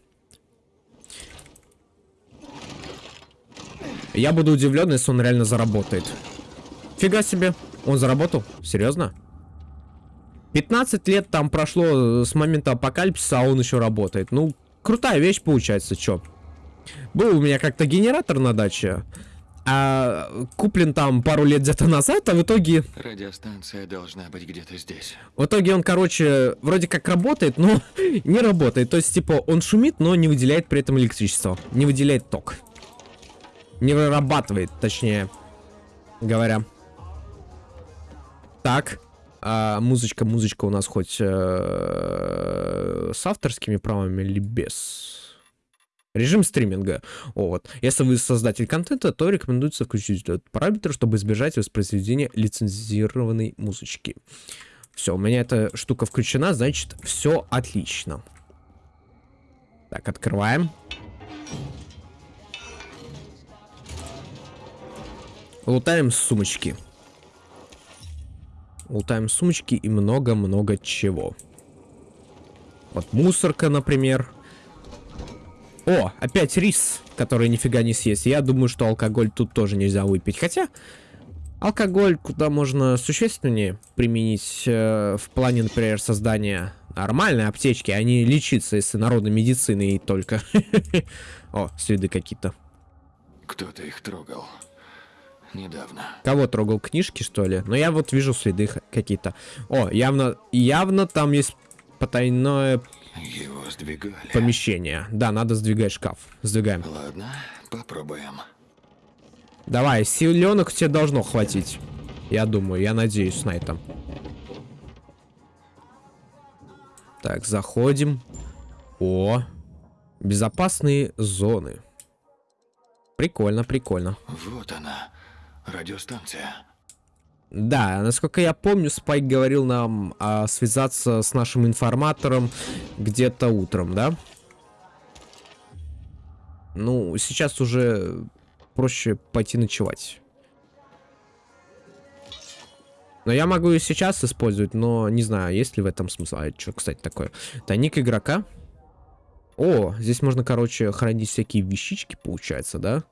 Я буду удивлен, если он реально заработает. Фига себе. Он заработал? Серьезно? 15 лет там прошло с момента апокалипсиса, а он еще работает. Ну, крутая вещь получается, чё. Был у меня как-то генератор на даче, а куплен там пару лет где-то назад, а в итоге... Радиостанция должна быть где-то здесь. В итоге он, короче, вроде как работает, но не работает. То есть, типа, он шумит, но не выделяет при этом электричество. Не выделяет ток. Не вырабатывает, точнее говоря. Так. А, музычка, музычка у нас хоть э, с авторскими правами или без? Режим стриминга. Вот. Если вы создатель контента, то рекомендуется включить этот параметр, чтобы избежать воспроизведения лицензированной музычки. Все, у меня эта штука включена, значит, все отлично. Так, открываем. Лутаем сумочки. Лутаем сумочки и много-много чего. Вот мусорка, например. О, опять рис, который нифига не съесть. Я думаю, что алкоголь тут тоже нельзя выпить. Хотя, алкоголь куда можно существеннее применить э, в плане, например, создания нормальной аптечки, а не лечиться, если народной медицины и только. О, следы какие-то. Кто-то их трогал. Недавно. Кого трогал? Книжки, что ли? Но я вот вижу следы какие-то. О, явно, явно там есть потайное Его сдвигали. помещение. Да, надо сдвигать шкаф. Сдвигаем. Ладно, попробуем. Давай, силенок тебе должно хватить. Я думаю, я надеюсь на это. Так, заходим. О, безопасные зоны. Прикольно, прикольно. Вот она, радиостанция. Да, насколько я помню, Спайк говорил нам а, связаться с нашим информатором где-то утром, да? Ну, сейчас уже проще пойти ночевать. Но я могу и сейчас использовать, но не знаю, есть ли в этом смысл. А что, кстати, такое? Тайник игрока. О, здесь можно, короче, хранить всякие вещички, получается, да?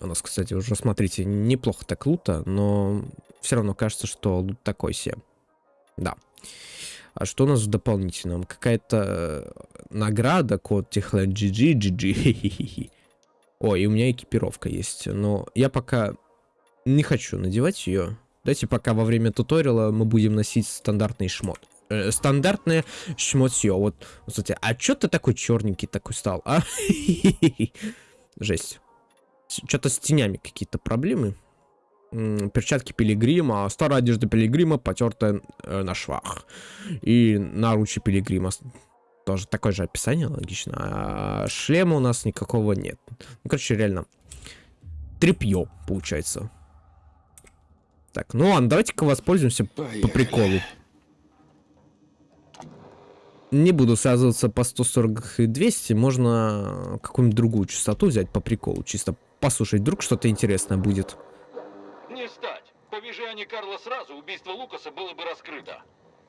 У нас, кстати, уже, смотрите, неплохо так лута, но все равно кажется, что лут такой себе. Да. А что у нас в дополнительном? Какая-то э, награда, код Техлайн GG, GG. О, и у меня экипировка есть, но я пока не хочу надевать ее. Давайте пока во время туториала мы будем носить стандартный шмот. Э, стандартное шмотье. Вот, кстати, а чё ты такой черненький такой стал, а? Жесть. Что-то с тенями какие-то проблемы. Перчатки пилигрима, старая одежда пилигрима, потертая э, на швах. И наручи пилигрима. Тоже такое же описание, логично. А шлема у нас никакого нет. Ну, короче, реально. Трепье, получается. Так, ну ладно, давайте-ка воспользуемся по Поехали. приколу. Не буду связываться по 140 и 200, можно какую-нибудь другую частоту взять по приколу, чисто послушать, вдруг что-то интересное будет. Не стать. Повяжи они Карла сразу, убийство Лукаса было бы раскрыто.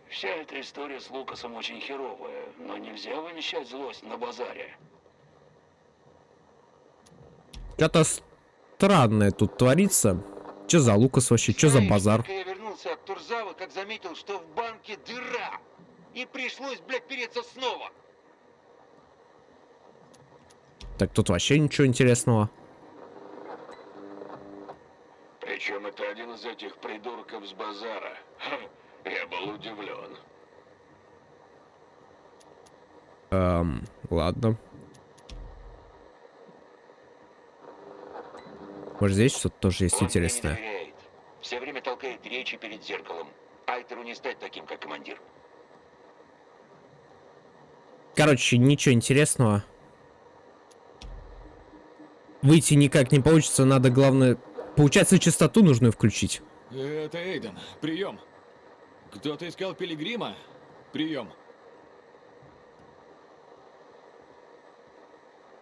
Вся эта история с Лукасом очень херовая, но нельзя вымещать злость на базаре. Что-то странное тут творится. Че за Лукас вообще, че за базар? Я вернулся от Турзава, как заметил, что в банке дыра. И пришлось, блядь, переться снова. Так тут вообще ничего интересного. Причем это один из этих придурков с базара. Ха, я был удивлен. Эм, ладно. Может здесь что-то тоже есть Он интересное? Все время толкает речи перед зеркалом. Айтеру не стать таким, как командир. Короче, ничего интересного. Выйти никак не получится, надо, главное... Получается, частоту нужную включить. Это Эйден. Прием. Кто-то искал Пилигрима? Прием.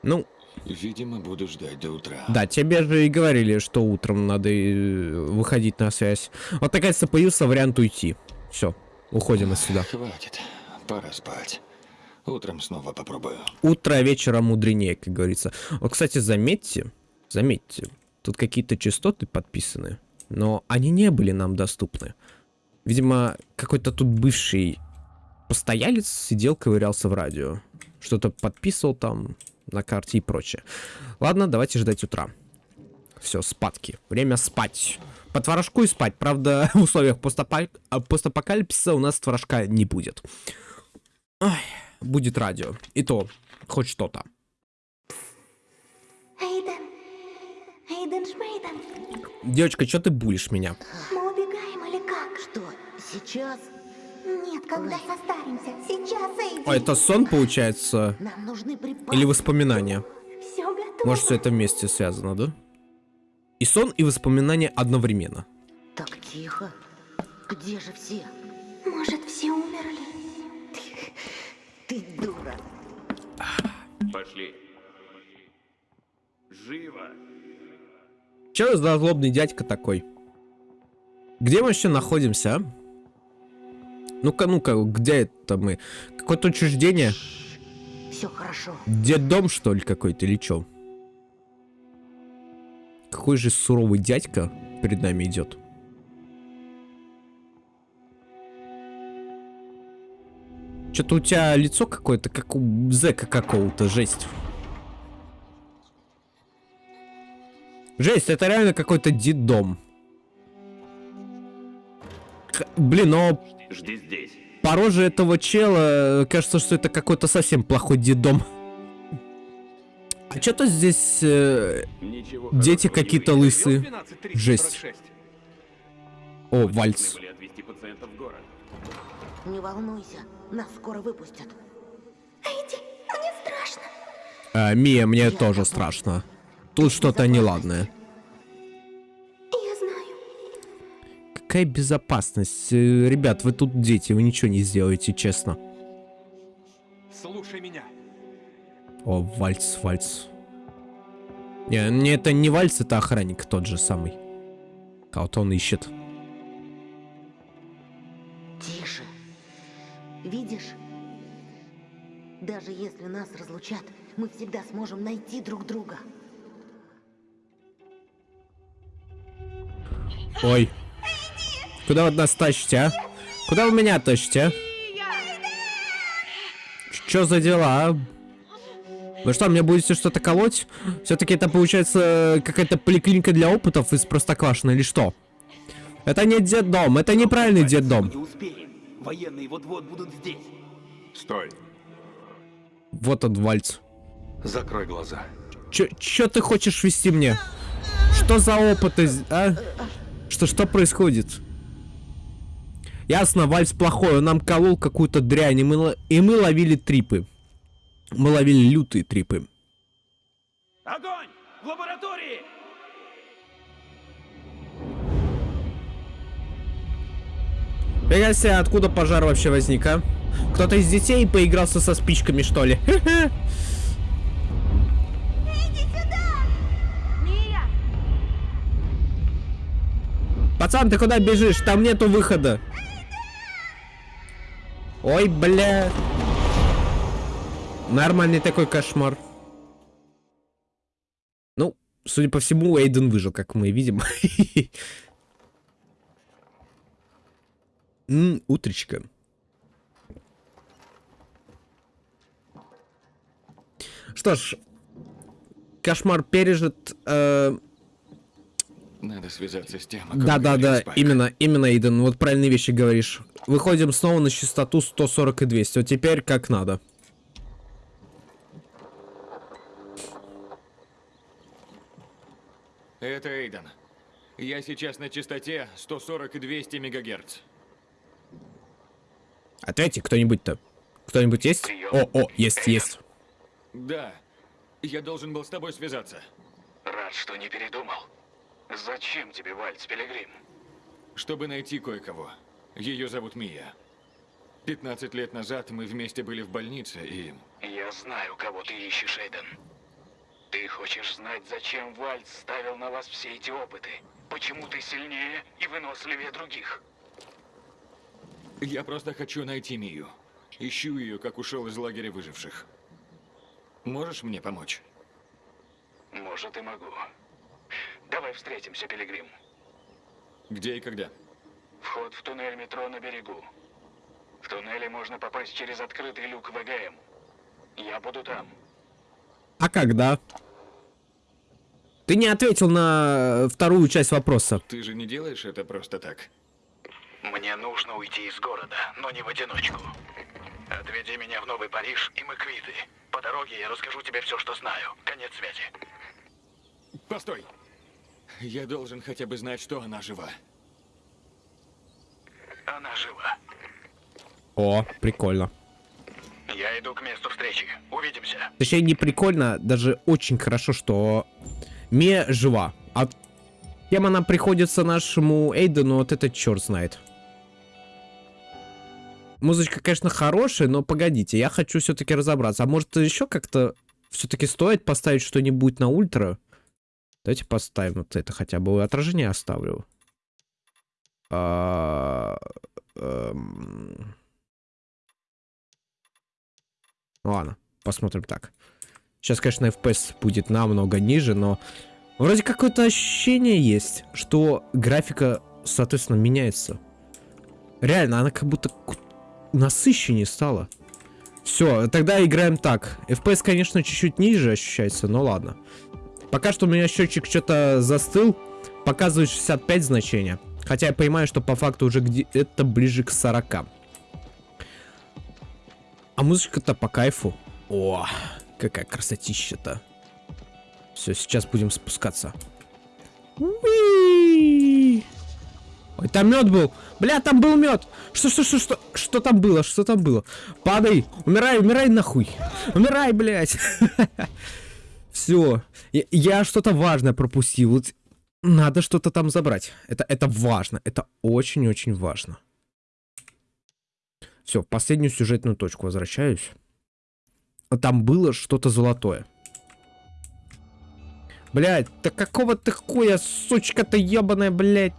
Ну, Видимо, буду ждать до утра. да, тебе же и говорили, что утром надо э, выходить на связь. Вот, наконец-то, появился вариант уйти. Все, уходим отсюда. Хватит. Пора спать. Утром снова попробую. Утро вечера мудренее, как говорится. Вот, кстати, заметьте, заметьте, тут какие-то частоты подписаны, но они не были нам доступны. Видимо, какой-то тут бывший Постоялец сидел, ковырялся в радио. Что-то подписывал там на карте и прочее. Ладно, давайте ждать утра. Все, спадки. Время спать. По творожку и спать. Правда, в условиях а, постапокалипсиса у нас творожка не будет. Ой, будет радио. И то, хоть что-то. Эйден! Эйден Шмейден! Девочка, что ты булишь меня? Мы убегаем или как? Что, сейчас? Нет, когда состаримся. Сейчас, Эйден! О, это сон, получается? Нам нужны припасы. Или воспоминания? Все готово. Может, все это вместе связано, да? И сон, и воспоминания одновременно. Так тихо. Где же все? Ты дура. Пошли. Живо. Че за злобный дядька такой? Где мы вообще находимся, а? Ну-ка, ну-ка, где это мы? Какое-то учреждение? Все хорошо. Дом что ли, какой-то, или чё? Какой же суровый дядька перед нами идет. Что-то у тебя лицо какое-то, как у зэка какого-то, жесть. Жесть, это реально какой-то деддом. Х- Блин, но Жди здесь. по роже этого чела кажется, что это какой-то совсем плохой дедом. А что-то здесь... э, Ничего Дети какие-то лысые. Жесть. О, вальс. Не волнуйся, нас скоро выпустят. Эйди, мне страшно. А, Мия, мне тоже страшно. Тут что-то неладное. Я знаю. Какая безопасность? Э, Ребят, вы тут дети, вы ничего не сделаете, честно. Слушай меня. О, вальс, вальс. Не, не, это не вальс, это охранник тот же самый. Кого-то он ищет. Видишь? Даже если нас разлучат, мы всегда сможем найти друг друга. Ой. Куда вы нас тащите, а? Куда вы меня тащите, а? Чё за дела, а? Вы что, мне будете что-то колоть? Все-таки это получается какая-то поликлиника для опытов из Простоквашино или что? Это не детдом, это неправильный детдом. Не успеем. Военные вот-вот будут здесь. Стой. Вот он, вальц. Закрой глаза. Чё, чё ты хочешь вести мне? Что за опыты, а? Что, что происходит? Ясно, вальс плохой, он нам колол какую-то дрянь, и мы, и мы ловили трипы. Мы ловили лютые трипы. Огонь! В лаборатории! Фига себе, откуда пожар вообще возник, а? Кто-то из детей поигрался со спичками, что ли? Пацан, ты куда бежишь? Там нету выхода. Ой, бля. Нормальный такой кошмар. Ну, судя по всему, Эйден выжил, как мы видим. М, Утречка. Что ж, кошмар пережит. э, Надо связаться с тем, да, да, да, Спайк. именно, именно, Иден, вот правильные вещи говоришь. Выходим снова на частоту 140 и 200. Вот теперь как надо. Это Эйден. Я сейчас на частоте 140 и 200 мегагерц. Ответьте, кто-нибудь-то. Кто-нибудь есть? О, о, есть, есть. Да. Я должен был с тобой связаться. Рад, что не передумал. Зачем тебе вальс, Пилигрим? Чтобы найти кое-кого. Ее зовут Мия. 15 лет назад мы вместе были в больнице, и... Я знаю, кого ты ищешь, Эйден. Ты хочешь знать, зачем Вальц ставил на вас все эти опыты? Почему ты сильнее и выносливее других? Я просто хочу найти Мию. Ищу ее, как ушел из лагеря выживших. Можешь мне помочь? Может, и могу. Давай встретимся, Пилигрим. Где и когда? Вход в туннель метро на берегу. В туннеле можно попасть через открытый люк ВГМ. Я буду там. А когда? Ты не ответил на вторую часть вопроса. Ты же не делаешь это просто так. Мне нужно уйти из города, но не в одиночку. Отведи меня в Новый Париж, и мы квиты. По дороге я расскажу тебе все, что знаю. Конец связи. Постой. Я должен хотя бы знать, что она жива. Она жива. О, прикольно. Я иду к месту встречи. Увидимся. Точнее, не прикольно, даже очень хорошо, что Мия жива. А кем она приходится нашему Эйдену, вот этот черт знает. Музычка, конечно, хорошая, но погодите, я хочу все-таки разобраться. А может, еще как-то все-таки стоит поставить что-нибудь на ультра? Давайте поставим вот это хотя бы. Отражение оставлю. А, эм. Ладно, посмотрим так. Сейчас, конечно, FPS будет намного ниже, но вроде какое-то ощущение есть, что графика, соответственно, меняется. Реально, она как будто насыщеннее стала. Все, тогда играем так. FPS, конечно, чуть-чуть ниже ощущается, но ладно. Пока что у меня счетчик что-то застыл. Показывает 65 значения. Хотя я понимаю, что по факту уже где это ближе к 40. А музычка-то по кайфу. О, какая красотища-то. Все, сейчас будем спускаться. Уи! Ой, там мед был. Бля, там был мед. Что, что, что, что, что там было? Что там было? Падай. Умирай, умирай нахуй. Умирай, блядь. Все. Я, что-то важное пропустил. Надо что-то там забрать. Это, это важно. Это очень-очень важно. Все, последнюю сюжетную точку возвращаюсь. Там было что-то золотое. Блять, да какого ты хуя, сучка-то ебаная, блять.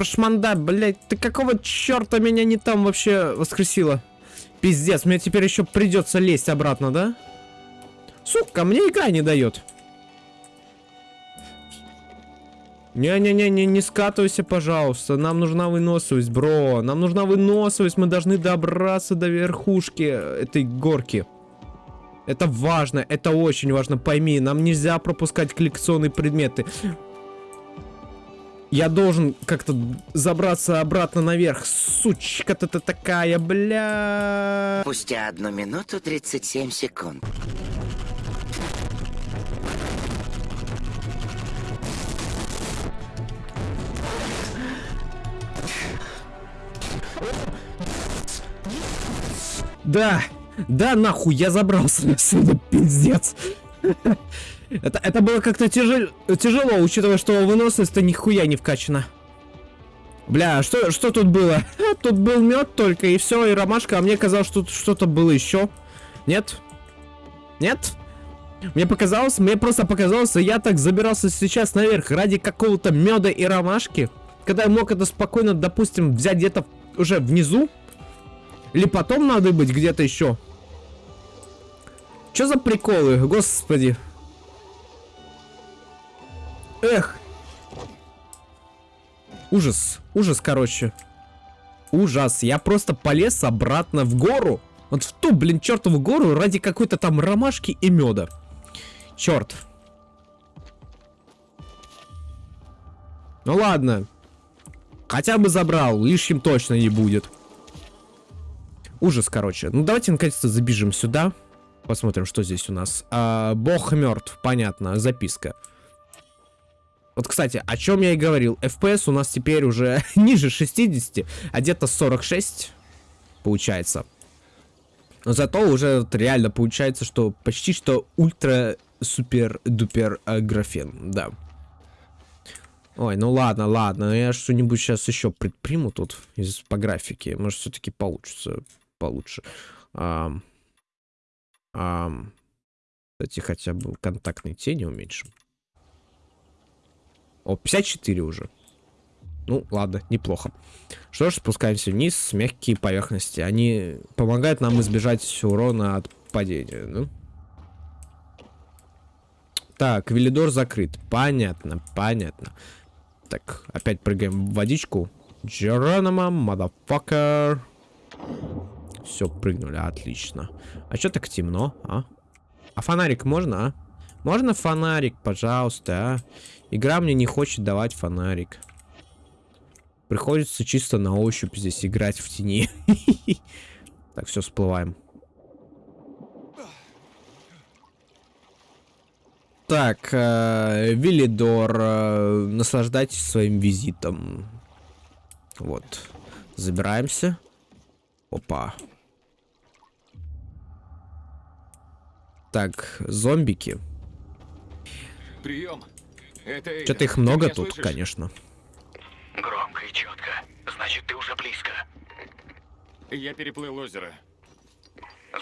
Прошманда, блять, ты какого черта меня не там вообще воскресила? Пиздец, мне теперь еще придется лезть обратно, да? Сука, мне игра не дает. Не-не-не, не скатывайся, пожалуйста. Нам нужна выносливость, бро. Нам нужна выносливость. Мы должны добраться до верхушки этой горки. Это важно, это очень важно, пойми. Нам нельзя пропускать коллекционные предметы. Я должен как-то забраться обратно наверх. Сучка ты такая, бля. Спустя одну минуту 37 секунд. Да, да, нахуй, я забрался отсюда, пиздец. Это, это было как-то тяжел, тяжело, учитывая, что выносливость-то нихуя не вкачана. Бля, что, что тут было? Тут был мед только, и все, и ромашка, а мне казалось, что тут что-то было еще. Нет? Нет? Мне показалось, мне просто показалось, я так забирался сейчас наверх ради какого-то меда и ромашки, когда я мог это спокойно, допустим, взять где-то уже внизу, или потом надо быть где-то еще. Что за приколы, господи. Эх. Ужас. Ужас, короче. Ужас. Я просто полез обратно в гору. Вот в ту, блин, чертову гору ради какой-то там ромашки и меда. Черт. Ну ладно. Хотя бы забрал. Лишним точно не будет. Ужас, короче. Ну давайте наконец-то забежим сюда. Посмотрим, что здесь у нас. А, бог мертв, понятно, записка. Вот, кстати, о чем я и говорил. FPS у нас теперь уже ниже 60, а где-то 46 получается. Но зато уже вот реально получается, что почти что ультра супер дупер э, графен, да. Ой, ну ладно, ладно, я что-нибудь сейчас еще предприму тут из по графике. Может, все-таки получится получше. А, а, кстати, хотя бы контактные тени уменьшим. О, 54 уже. Ну, ладно, неплохо. Что ж, спускаемся вниз. Мягкие поверхности. Они помогают нам избежать урона от падения, ну? Так, Велидор закрыт. Понятно, понятно. Так, опять прыгаем в водичку. Джеронима, motherfucker. Все, прыгнули, отлично. А что так темно, а? А фонарик можно, а? Можно фонарик, пожалуйста, а? Игра мне не хочет давать фонарик. Приходится чисто на ощупь здесь играть в тени. Так, все, всплываем. Так, э, Виллидор, э, наслаждайтесь своим визитом. Вот. Забираемся. Опа. Так, зомбики. Прием. Это. Что-то их много тут, слышишь? конечно. Громко и четко. Значит, ты уже близко. Я переплыл озеро.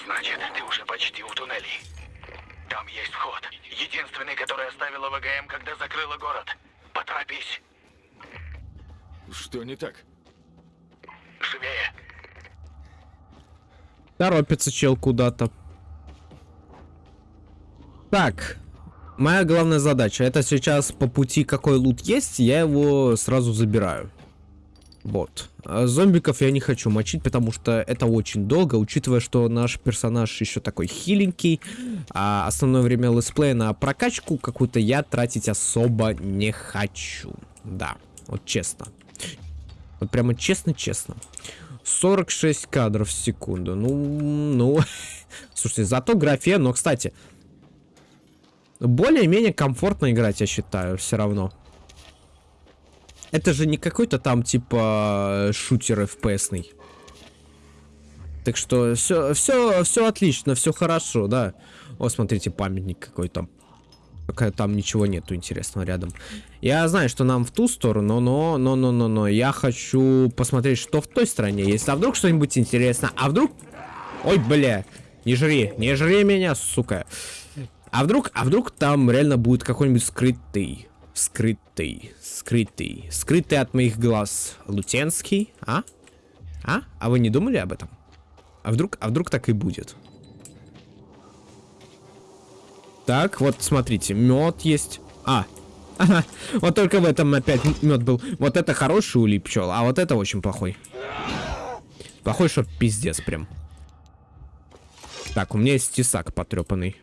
Значит, ты уже почти у туннелей. Там есть вход. Единственный, который оставила ВГМ, когда закрыла город. Поторопись. Что не так? Живее. Торопится чел куда-то. Так. Моя главная задача. Это сейчас по пути какой лут есть, я его сразу забираю. Вот. А зомбиков я не хочу мочить, потому что это очень долго, учитывая, что наш персонаж еще такой хиленький, а основное время летсплея на прокачку какую-то я тратить особо не хочу. Да, вот честно. Вот прямо честно-честно. 46 кадров в секунду. Ну, ну. Слушайте, зато графе, но, кстати, более-менее комфортно играть, я считаю, все равно. Это же не какой-то там, типа, шутер FPS-ный. Так что все, все, все отлично, все хорошо, да. О, смотрите, памятник какой-то. Пока там ничего нету интересного рядом. Я знаю, что нам в ту сторону, но, но, но, но, но, я хочу посмотреть, что в той стороне есть. А вдруг что-нибудь интересно? А вдруг... Ой, бля, не жри, не жри меня, сука. А вдруг, а вдруг там реально будет какой-нибудь скрытый, скрытый, скрытый, скрытый от моих глаз Лутенский, а? А? А вы не думали об этом? А вдруг, а вдруг так и будет? Так, вот смотрите, мед есть. А, вот только в этом опять мед был. Вот это хороший улип пчел, а вот это очень плохой. Плохой, что пиздец прям. Так, у меня есть тесак потрепанный.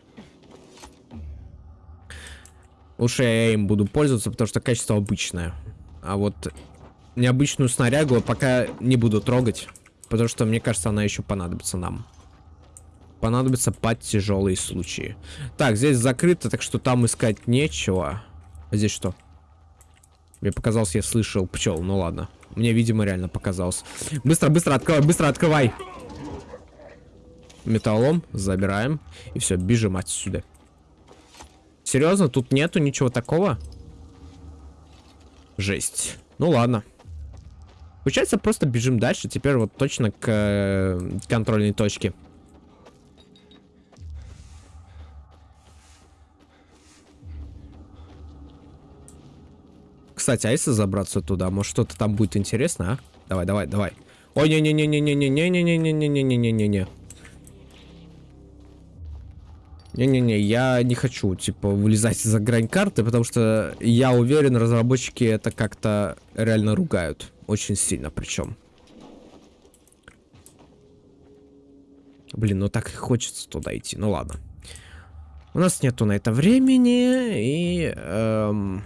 Лучше я им буду пользоваться, потому что качество обычное. А вот необычную снарягу пока не буду трогать, потому что мне кажется, она еще понадобится нам. Понадобится под тяжелые случаи. Так, здесь закрыто, так что там искать нечего. А здесь что? Мне показалось, я слышал пчел. Ну ладно. Мне, видимо, реально показалось. Быстро, быстро открывай, быстро открывай. Металлом забираем. И все, бежим отсюда. Серьезно, тут нету ничего такого? Жесть. Ну ладно. Получается, просто бежим дальше. Теперь вот точно к э, контрольной точке. Кстати, а если забраться туда, может что-то там будет интересно, а? Давай, давай, давай. Ой, не-не-не-не-не-не-не-не-не-не-не-не-не. Не-не-не, я не хочу, типа, вылезать за грань карты, потому что я уверен, разработчики это как-то реально ругают. Очень сильно причем. Блин, ну так и хочется туда идти. Ну ладно. У нас нету на это времени, и эм,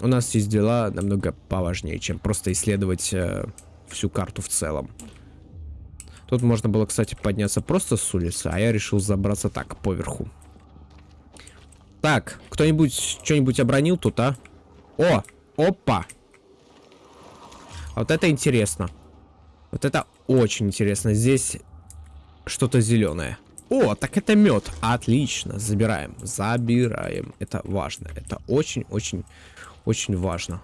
у нас есть дела намного поважнее, чем просто исследовать э, всю карту в целом. Тут можно было, кстати, подняться просто с улицы, а я решил забраться так, поверху. Так, кто-нибудь что-нибудь обронил тут, а? О, опа. Вот это интересно. Вот это очень интересно. Здесь что-то зеленое. О, так это мед. Отлично. Забираем. Забираем. Это важно. Это очень-очень, очень важно.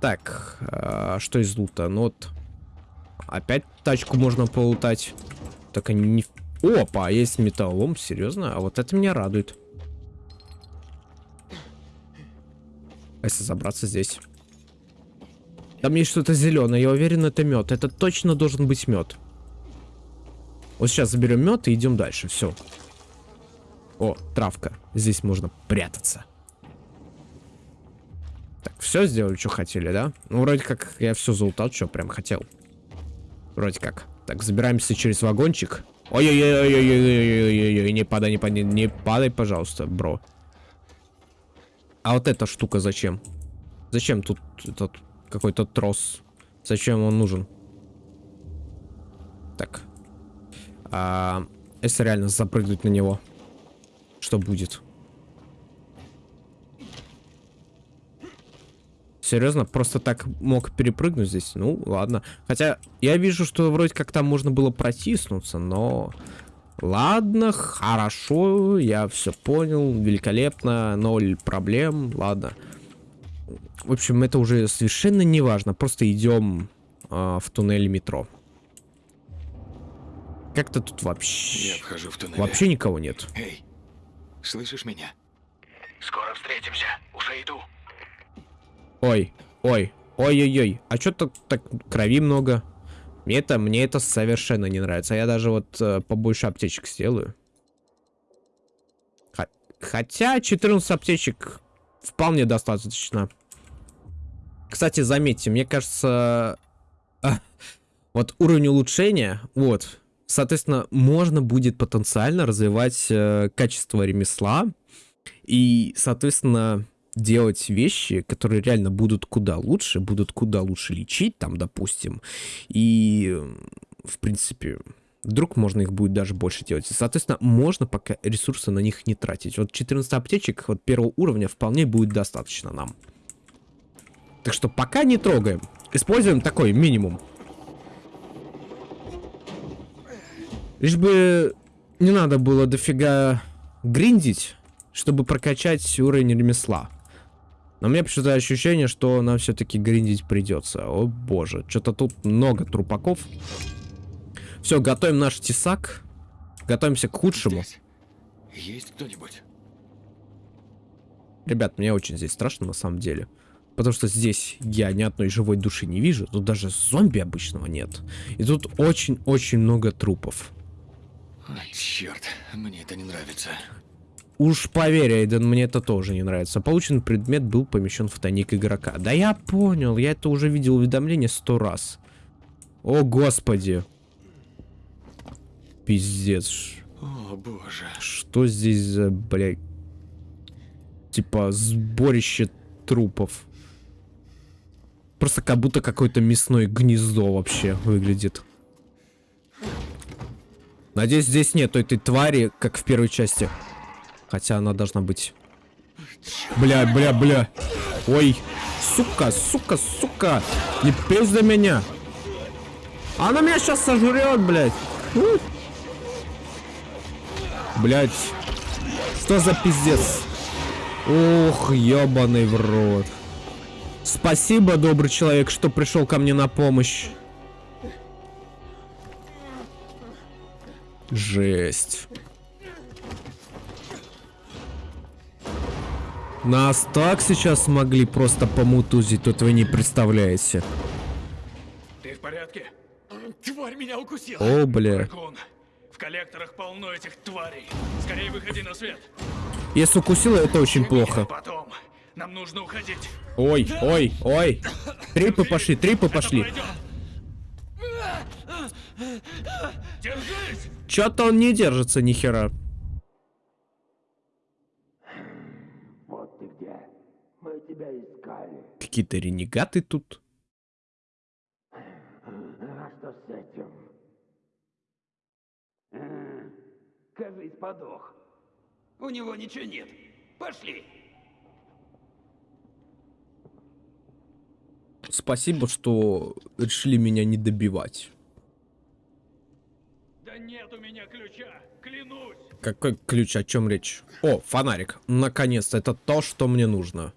Так, а, что из лута? Ну вот. Опять тачку можно полутать. Они не... Опа, есть металлом, серьезно? А вот это меня радует. А если забраться здесь? Там есть что-то зеленое, я уверен, это мед. Это точно должен быть мед. Вот сейчас заберем мед и идем дальше. Все. О, травка. Здесь можно прятаться. Так, все сделали, что хотели, да? Ну, вроде как я все залутал, что прям хотел. Вроде как. Так, забираемся через вагончик. Ой-ой-ой-ой-ой-ой-ой-ой, не падай, не падай, не падай, пожалуйста, бро. А вот эта штука зачем? Зачем тут этот какой-то трос? Зачем он нужен? Так. А, если реально запрыгнуть на него, что будет? Серьезно? Просто так мог перепрыгнуть здесь? Ну, ладно. Хотя, я вижу, что вроде как там можно было протиснуться, но... Ладно, хорошо, я все понял, великолепно, ноль проблем, ладно. В общем, это уже совершенно не важно, просто идем э, в туннель метро. Как-то тут вообще... Я вхожу в туннель. Вообще никого нет. Эй, слышишь меня? Скоро встретимся. Уже иду. Ой, ой, ой-ой-ой, а что так, так крови много? Мне это, мне это совершенно не нравится. Я даже вот э, побольше аптечек сделаю. Хотя 14 аптечек вполне достаточно. Кстати, заметьте, мне кажется, а, вот уровень улучшения, вот, соответственно, можно будет потенциально развивать э, качество ремесла и, соответственно, делать вещи, которые реально будут куда лучше, будут куда лучше лечить, там, допустим, и, в принципе, вдруг можно их будет даже больше делать. Соответственно, можно пока ресурсы на них не тратить. Вот 14 аптечек вот первого уровня вполне будет достаточно нам. Так что пока не трогаем. Используем такой минимум. Лишь бы не надо было дофига гриндить, чтобы прокачать уровень ремесла. Но меня почему-то ощущение, что нам все-таки гриндить придется. О боже, что-то тут много трупаков. Все, готовим наш тесак. Готовимся к худшему. Здесь есть кто-нибудь? Ребят, мне очень здесь страшно на самом деле. Потому что здесь я ни одной живой души не вижу. Тут даже зомби обычного нет. И тут очень-очень много трупов. Черт, мне это не нравится. Уж поверь, Эйден, мне это тоже не нравится. Полученный предмет был помещен в тайник игрока. Да я понял, я это уже видел уведомление сто раз. О, господи. Пиздец. О, боже. Что здесь за, блядь, типа сборище трупов? Просто как будто какое-то мясное гнездо вообще выглядит. Надеюсь, здесь нету этой твари, как в первой части. Хотя она должна быть. Бля, бля, бля. Ой. Сука, сука, сука. Не пизда меня. Она меня сейчас сожрет, блядь. Блядь. Что за пиздец? Ох, ебаный в рот. Спасибо, добрый человек, что пришел ко мне на помощь. Жесть. Нас так сейчас смогли просто помутузить, тут вы не представляете. Ты в порядке? Тварь меня укусила. О, бля. Дракон. В коллекторах полно этих тварей. Скорее выходи на свет. Если укусила, это очень плохо. Потом. Нам нужно уходить. Ой, ой, ой. Трипы пошли, трипы пошли. Держись! Чё-то он не держится ни хера. Вот ты где. Мы тебя искали. Какие-то ренегаты тут. А что с этим? А, кажись, подох. У него ничего нет. Пошли. Спасибо, что решили меня не добивать. Да нет у меня ключа, клянусь. Какой ключ, о чем речь? О, фонарик. Наконец-то, это то, что мне нужно.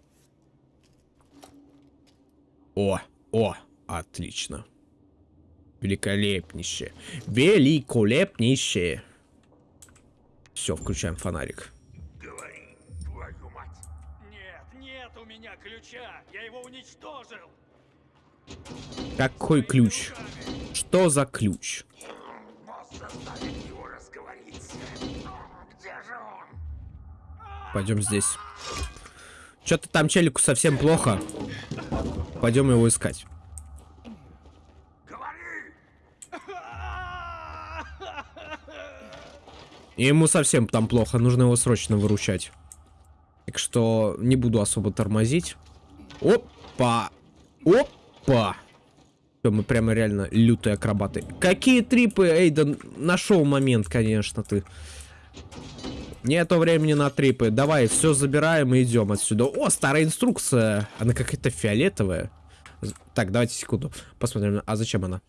О, о, отлично. Великолепнейшее. Великолепнейшее. Все, включаем фонарик. Говори, твою мать. Нет, нет у меня ключа. Я его уничтожил. Какой ключ? Что за ключ? Пойдем здесь. Что-то там челику совсем плохо. Пойдем его искать. И ему совсем там плохо, нужно его срочно выручать. Так что не буду особо тормозить. Опа! Опа! Всё, мы прямо реально лютые акробаты. Какие трипы, Эйден? Нашел момент, конечно, ты. Нету времени на трипы. Давай, все забираем и идем отсюда. О, старая инструкция. Она какая-то фиолетовая. Так, давайте секунду. Посмотрим. А зачем она?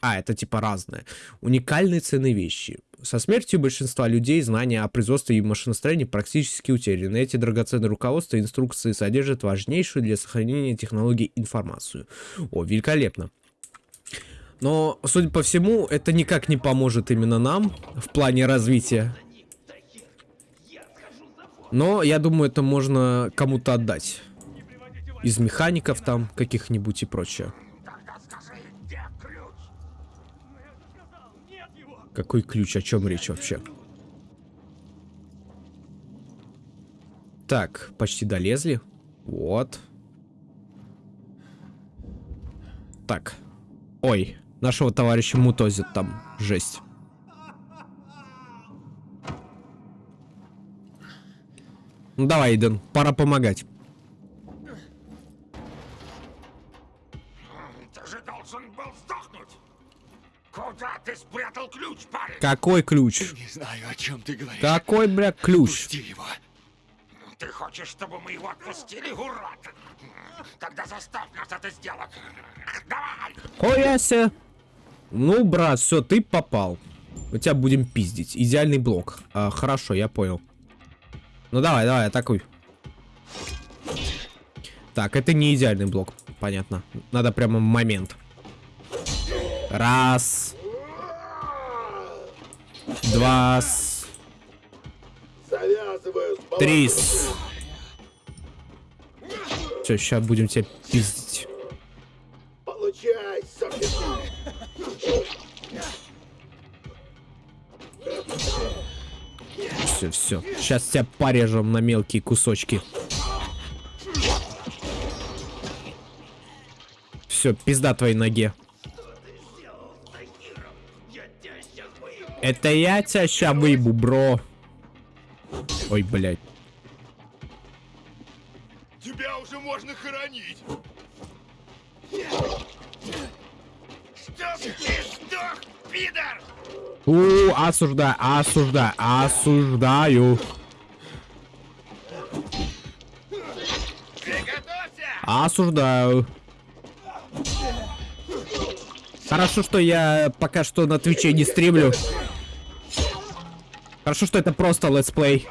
А, это типа разное. Уникальные ценные вещи. Со смертью большинства людей знания о производстве и машиностроении практически утеряны. Эти драгоценные руководства и инструкции содержат важнейшую для сохранения технологий информацию. О, великолепно. Но, судя по всему, это никак не поможет именно нам в плане развития. Но, я думаю, это можно кому-то отдать. Из механиков там, каких-нибудь и прочее. Какой ключ? О чем речь вообще? Так, почти долезли. Вот. Так. Ой, нашего товарища мутозит там. Жесть. Ну давай, Иден, пора помогать. Ты же должен был сдохнуть! Куда ты спрятал ключ, парень? Какой ключ? Не знаю, о чем ты говоришь. Какой, бля, ключ? Пусти его. Ты хочешь, чтобы мы его отпустили, урод? Тогда заставь нас это сделать. Давай! Хуяся. Ну, брат, все, ты попал. Мы тебя будем пиздить. Идеальный блок. А, хорошо, я понял. Ну давай, давай, атакуй. Так, это не идеальный блок. Понятно. Надо прямо момент. Раз. Два. Три. Все, сейчас будем тебя пиздить. Получай, Все, все. Сейчас тебя порежем на мелкие кусочки. Все, пизда твоей ноге. Это я тебя ща выебу, бро. Ой, блядь. Тебя уже можно хоронить. Чтоб ты сдох, пидор! У, осуждаю, осуждаю, осуждаю. Осуждаю. Хорошо, что я пока что на Твиче не стримлю. Хорошо, что это просто летсплей.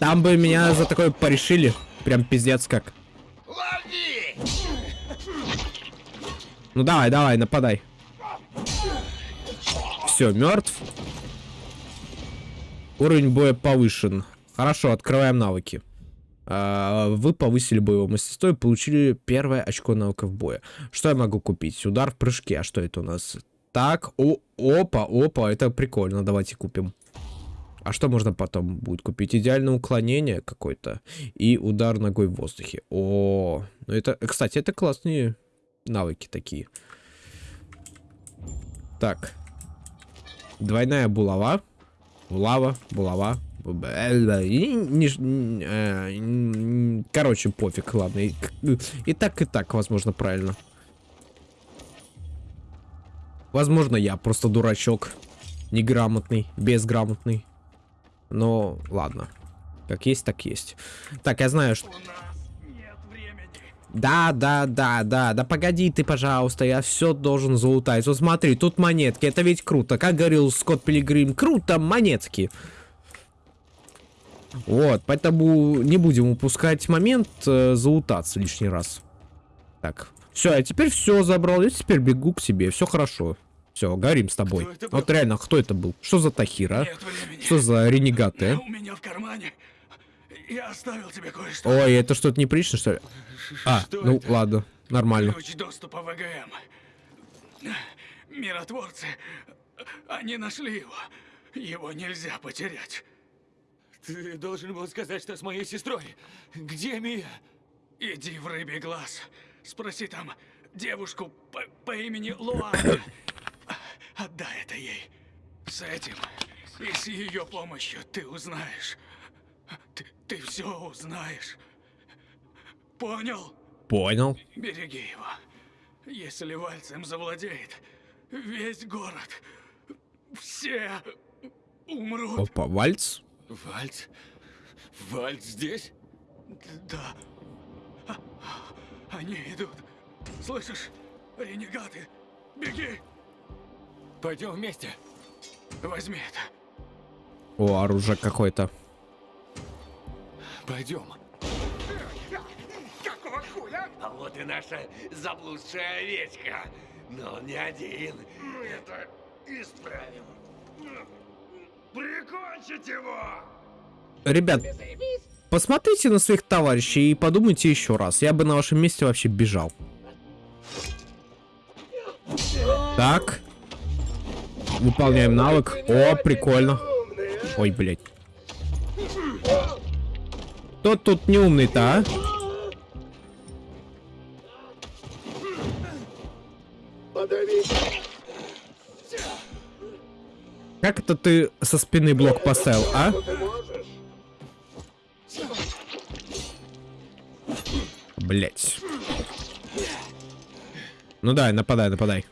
Там бы меня за такое порешили. Прям пиздец как. Ну давай, давай, нападай. Все, мертв. Уровень боя повышен. Хорошо, открываем навыки. А, вы повысили боевое мастерство и получили первое очко навыков боя. Что я могу купить? Удар в прыжке. А что это у нас? Так, о, опа, опа, это прикольно. Давайте купим. А что можно потом будет купить? Идеальное уклонение какое-то и удар ногой в воздухе. О, ну это, кстати, это классные навыки такие. Так. Двойная булава. Булава, булава. Короче, пофиг, ладно. И так, и так, возможно, правильно. Возможно, я просто дурачок. Неграмотный, безграмотный. Но, ладно. Как есть, так есть. Так, я знаю, что... Да, да, да, да, да погоди ты, пожалуйста, я все должен залутать. Вот смотри, тут монетки, это ведь круто. Как говорил Скотт Пилигрим, круто, монетки. Вот, поэтому не будем упускать момент э, залутаться лишний раз. Так, все, я теперь все забрал, я теперь бегу к себе, все хорошо. Все, горим с тобой. Вот реально, кто это был? Что за Тахира? Что за ренегаты? У меня в кармане. Я оставил тебе кое-что. Ой, это что-то неприлично, что ли? А, ну это? ладно, нормально. Ключ доступа в ЭГМ. Миротворцы, они нашли его. Его нельзя потерять. Ты должен был сказать, что с моей сестрой. Где Мия? Иди в рыбий глаз. Спроси там девушку по, по имени Луана. Отдай это ей. С этим и с ее помощью ты узнаешь. Ты, ты все узнаешь. Понял? Понял. Береги его. Если Вальцем завладеет, весь город, все умрут. Опа, вальц. Вальц? Вальц здесь? Да. А- Они идут. Слышишь? Ренегаты. Беги. Пойдем вместе. Возьми это. О, оружие какое-то. Пойдем. Какого хуя? А вот и наша заблудшая овечка. Но он не один. Мы это исправим. Прикончить его! Ребят, посмотрите на своих товарищей и подумайте еще раз. Я бы на вашем месте вообще бежал. Так. Выполняем навык. О, прикольно. Ой, блядь. Кто тут не умный-то, а? Как это ты со спины блок поставил, а? Блять. Ну да, нападай, нападай.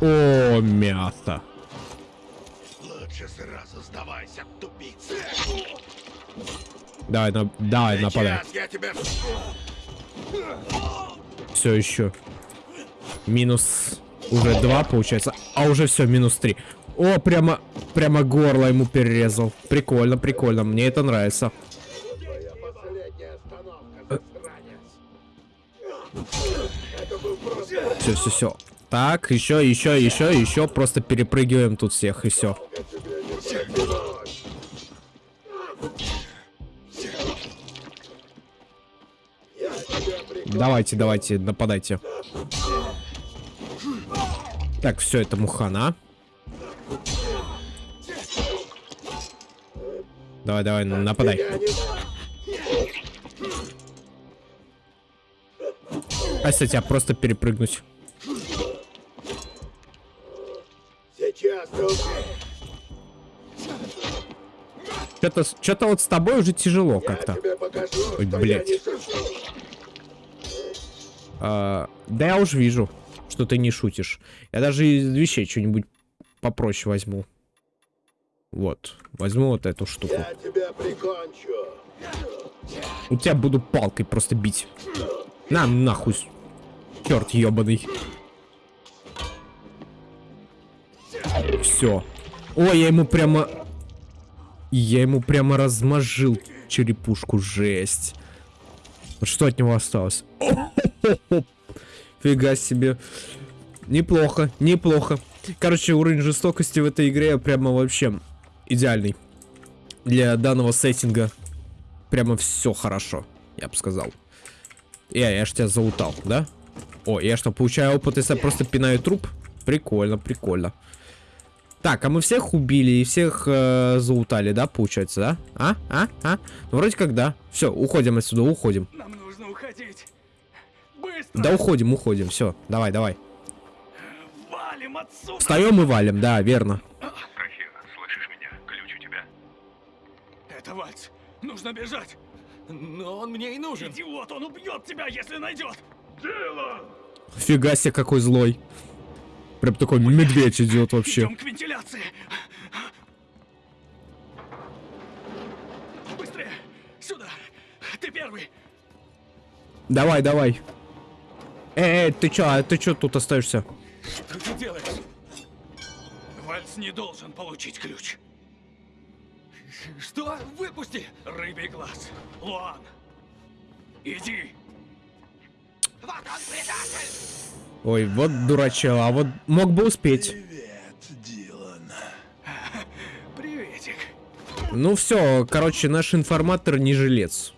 О, мясо. Лучше сразу сдавайся, тупица. Давай, на, давай, нападай. Я тебя... Все еще. Минус уже два получается. А уже все, минус три. О, прямо, прямо горло ему перерезал. Прикольно, прикольно. Мне это нравится. Все, все, все. Так, еще, еще, еще, еще. Просто перепрыгиваем тут всех и все. Давайте, давайте, нападайте. Так, все, это мухана. Давай, давай, нападай. А если тебя просто перепрыгнуть? Что-то что-то вот с тобой уже тяжело как-то. Ой, блядь. А, да я уже вижу, что ты не шутишь. Я даже из вещей что-нибудь попроще возьму. Вот. Возьму вот эту штуку. Я тебя прикончу. У тебя буду палкой просто бить. На, нахуй. Черт ебаный. Все. Ой, я ему прямо... Я ему прямо размажил черепушку. Жесть. Вот что от него осталось? Фига себе. Неплохо, неплохо. Короче, уровень жестокости в этой игре прямо вообще идеальный. Для данного сеттинга прямо все хорошо, я бы сказал. Я, я ж тебя заутал, да? О, я что, получаю опыт, если я просто пинаю труп? Прикольно, прикольно. Так, а мы всех убили и всех э, заутали, да, получается, да? А? А? А? Ну, вроде как да. Все, уходим отсюда, уходим. Нам нужно уходить. Быстро. Да уходим, уходим, все, давай, давай. Валим отсюда. Встаем и валим, да, верно. Рахир, слышишь меня? Ключ у тебя. Это Вальц. Нужно бежать. Но он мне и нужен. Идиот, он убьет тебя, если найдет. Дело. Фига себе, какой злой. Прям такой медведь идет вообще. Идем к вентиляции. Быстрее. Сюда. Ты первый. Давай, давай. Эй, эй, ты чё, а ты чё тут остаешься? Что ты делаешь? Вальц не должен получить ключ. Что? Выпусти! Рыбий глаз. Луан. Иди. Вот он, предатель! Ой, вот дурачок, а вот мог бы успеть. Приветик. Ну все, короче, наш информатор не жилец.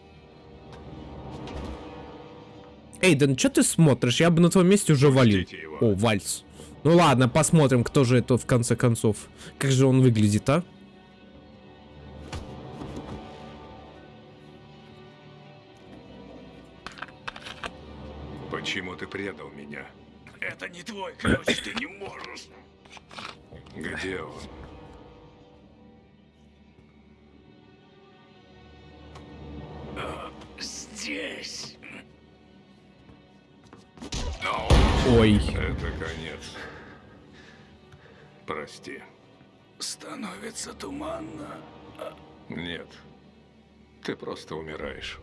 Эйден, что ты смотришь? Я бы на твоем месте уже валил. О, вальс. Ну ладно, посмотрим, кто же это в конце концов. Как же он выглядит, а? Почему ты предал меня? Это не твой ключ, ты не можешь. Где он? Здесь. Ой. Это конец. Прости. Становится туманно. Нет. Ты просто умираешь.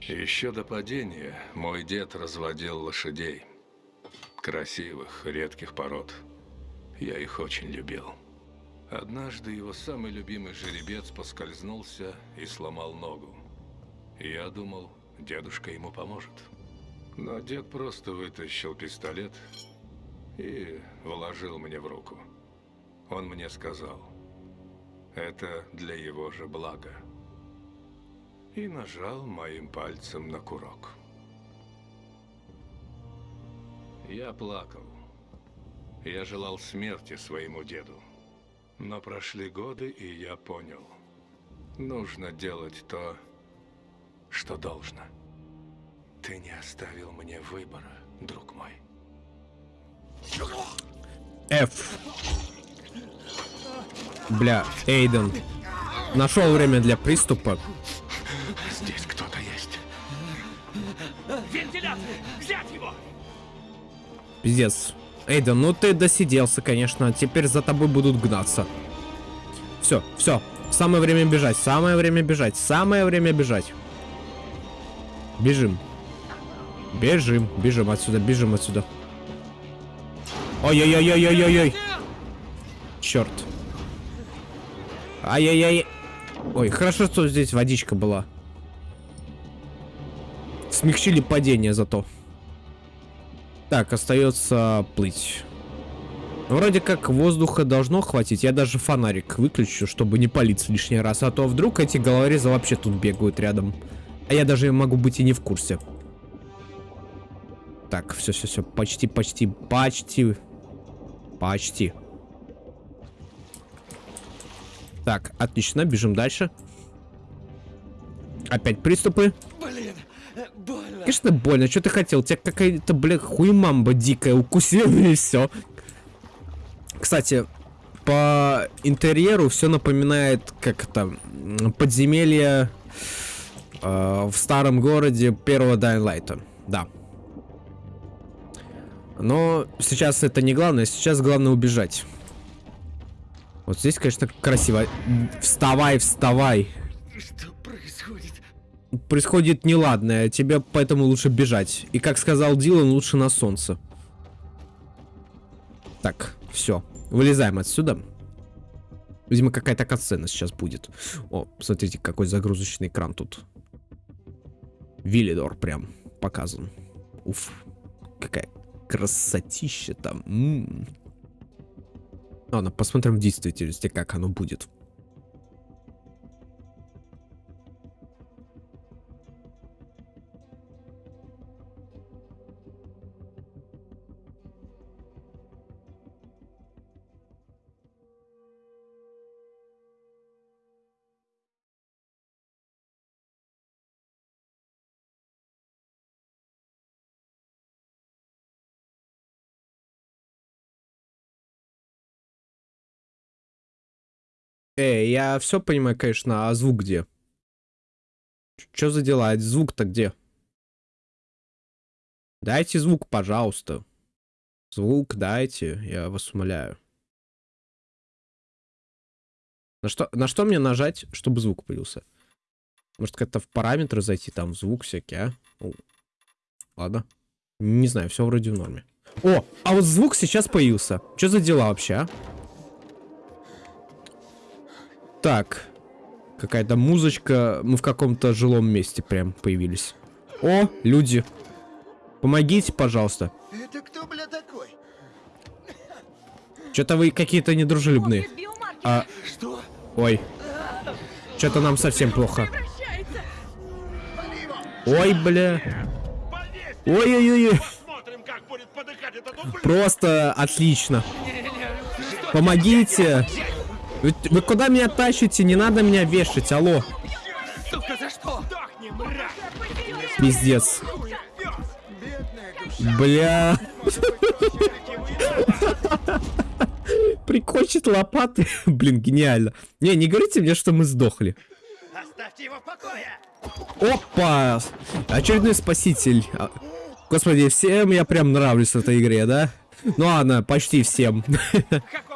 Еще до падения мой дед разводил лошадей. Красивых, редких пород. Я их очень любил. Однажды его самый любимый жеребец поскользнулся и сломал ногу. Я думал, дедушка ему поможет. Но дед просто вытащил пистолет и вложил мне в руку. Он мне сказал, это для его же блага. И нажал моим пальцем на курок. Я плакал. Я желал смерти своему деду. Но прошли годы, и я понял. Нужно делать то, что должно. Ты не оставил мне выбора, друг мой. F. Бля, Эйден. Нашел время для приступа. Пиздец. Эйден, ну ты досиделся, конечно. Теперь за тобой будут гнаться. Все, все. Самое время бежать, самое время бежать, самое время бежать. Бежим. Бежим, бежим отсюда, бежим отсюда. Ой-ой-ой-ой-ой-ой-ой. Черт. Ай-яй-яй. Ой, хорошо, что здесь водичка была. Смягчили падение зато. Так, остается плыть. Вроде как воздуха должно хватить. Я даже фонарик выключу, чтобы не палиться лишний раз. А то вдруг эти головорезы вообще тут бегают рядом. А я даже могу быть и не в курсе. Так, все, все, все. Почти, почти, почти. Почти. Так, отлично, бежим дальше. Опять приступы. Блин, больно. Конечно, больно. Что ты хотел? Тебя какая-то, бля, хуймамба дикая укусила и все. Кстати, по интерьеру все напоминает, как это, подземелье э, в старом городе первого Light. Да. Но сейчас это не главное, сейчас главное убежать. Вот здесь, конечно, красиво. Вставай, вставай. Что? Происходит неладное, тебе поэтому лучше бежать. И как сказал Дилан, лучше на солнце. Так, все. Вылезаем отсюда. Видимо, какая-то катсцена сейчас будет. О, смотрите, какой загрузочный экран тут. Виллидор прям показан. Уф. Какая красотища там. М -м. Ладно, посмотрим в действительности, как оно будет. Эй, я все понимаю, конечно, а звук где? Что за дела? А Звук-то где? Дайте звук, пожалуйста. Звук дайте, я вас умоляю. На что, на что мне нажать, чтобы звук появился? Может, как-то в параметры зайти, там звук всякий, а? О, ладно. Не знаю, все вроде в норме. О, а вот звук сейчас появился. Что за дела вообще, а? Так. Какая-то музычка. Мы в каком-то жилом месте прям появились. О, люди. Помогите, пожалуйста. Это кто, бля, такой? Что-то вы какие-то недружелюбные. А... Что? Ой. Что-то нам совсем плохо. Ой, бля. Ой-ой-ой. Просто отлично. Помогите. Вы, вы куда меня тащите? Не надо меня вешать, алло. Сука, за что? Пиздец. Бля. Прикончить лопаты. Блин, гениально. Не, не говорите мне, что мы сдохли. Оставьте его в покое! Опа! Очередной спаситель. А, Господи, всем я прям нравлюсь в этой игре, да? Ну ладно, почти всем. С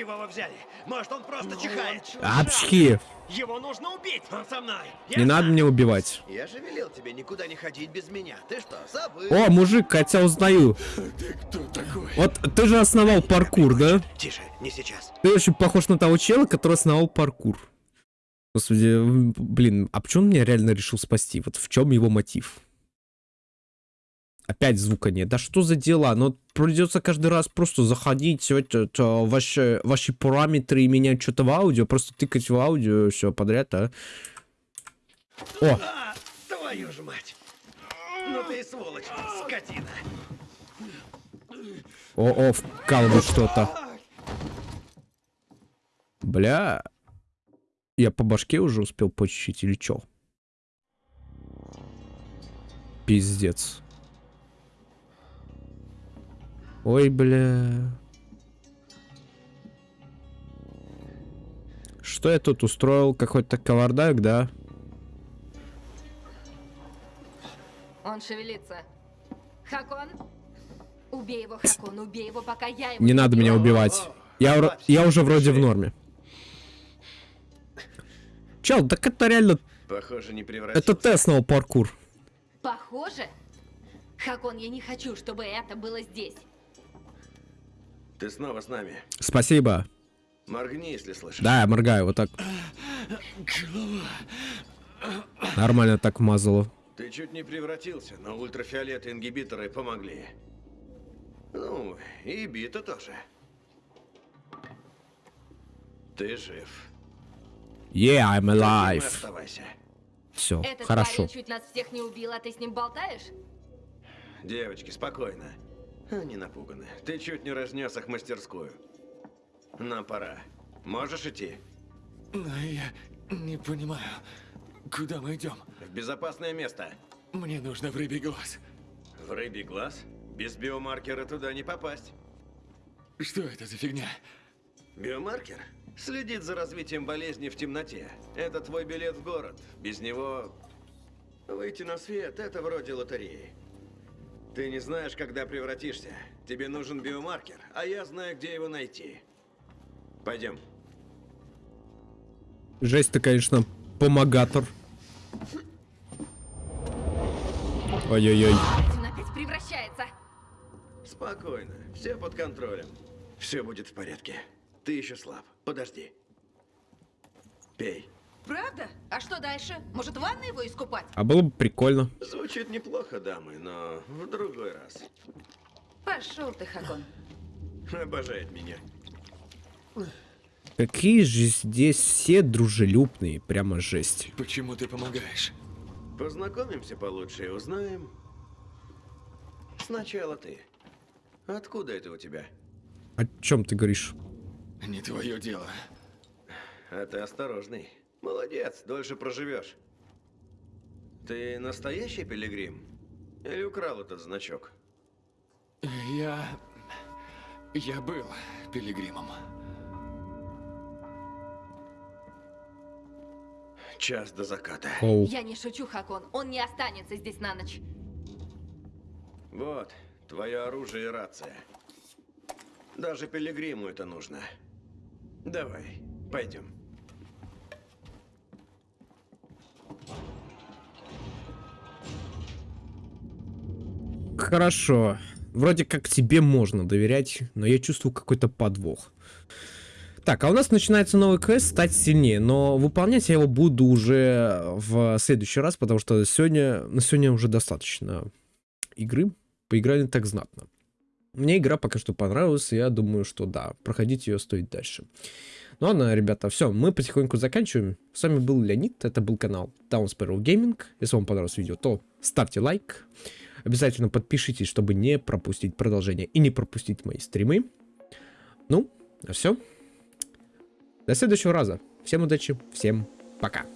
чего вы взяли? Может, он просто чихает? Апчхи. Его нужно убить! Он со мной! Не надо меня убивать. Я же велел тебе никуда не ходить без меня. Ты что, забыл? О, мужик, хотя узнаю. Вот ты же основал паркур, да? Тише, не сейчас. Ты очень похож на того чела, который основал паркур. Господи, блин, а почему он меня реально решил спасти? Вот в чем его мотив? Опять звука нет. Да что за дела? Ну, придется каждый раз просто заходить в этот, а, ваши, ваши параметры и менять что-то в аудио, просто тыкать в аудио, все подряд, а? О, А, твою ж мать! Ну ты и сволочь, скотина! о, о, вкалывает что-то. Бля. Я по башке уже успел почищить или чё? Пиздец. Ой, бля. Что я тут устроил? Какой-то кавардак, да? Он шевелится. Хакон? Убей его, Хакон, убей его, пока я его Не надо меня убивать. Я, я уже вроде в норме. Чел, так это реально... Похоже, не превратился. Это основал паркур. Похоже? Хакон, я не хочу, чтобы это было здесь. Ты снова с нами. Спасибо. Моргни, если слышишь. Да, я моргаю, вот так. Нормально так мазало. Ты чуть не превратился, но ультрафиолет и ингибиторы помогли. Ну, и бита тоже. Ты жив. Yeah, I'm alive. Оставайся. Все, Этот хорошо. парень чуть нас всех не убил, а ты с ним болтаешь? Девочки, спокойно. Они напуганы. Ты чуть не разнес их мастерскую. Нам пора. Можешь идти? Но я не понимаю, куда мы идем? В безопасное место. Мне нужно в рыбий глаз. В рыбий глаз? Без биомаркера туда не попасть. Что это за фигня? Биомаркер следит за развитием болезни в темноте. Это твой билет в город. Без него выйти на свет – это вроде лотереи. Ты не знаешь, когда превратишься. Тебе нужен биомаркер, а я знаю, где его найти. Пойдем. Жесть ты, конечно, помогатор. Ой-ой-ой. Он опять превращается. Спокойно, все под контролем. Все будет в порядке. Ты еще слаб. Подожди. Пей. Правда? А что дальше? Может, в ванной его искупать? А было бы прикольно. Звучит неплохо, дамы, но в другой раз. Пошел ты, Хакон. Обожает меня. Какие же здесь все дружелюбные, прямо жесть. Почему ты помогаешь? Познакомимся получше и узнаем. Сначала ты. Откуда это у тебя? О чем ты говоришь? Не твое дело. А ты осторожный. Молодец, дольше проживешь. Ты настоящий пилигрим? Или украл этот значок? Я... Я был пилигримом. Час до заката. Я не шучу, Хакон. Он не останется здесь на ночь. Вот, твое оружие и рация. Даже пилигриму это нужно. Давай, пойдем. Хорошо. Вроде как тебе можно доверять, но я чувствую какой-то подвох. Так, а у нас начинается новый квест «Стать сильнее», но выполнять я его буду уже в следующий раз, потому что сегодня, на сегодня уже достаточно игры. Поиграли так знатно. Мне игра пока что понравилась, и я думаю, что да, проходить ее стоит дальше. Ну ладно, ребята, все, мы потихоньку заканчиваем. С вами был Леонид, это был канал Down Sparrow Gaming. Если вам понравилось видео, то ставьте лайк. Обязательно подпишитесь, чтобы не пропустить продолжение и не пропустить мои стримы. Ну, а все. До следующего раза. Всем удачи, всем пока.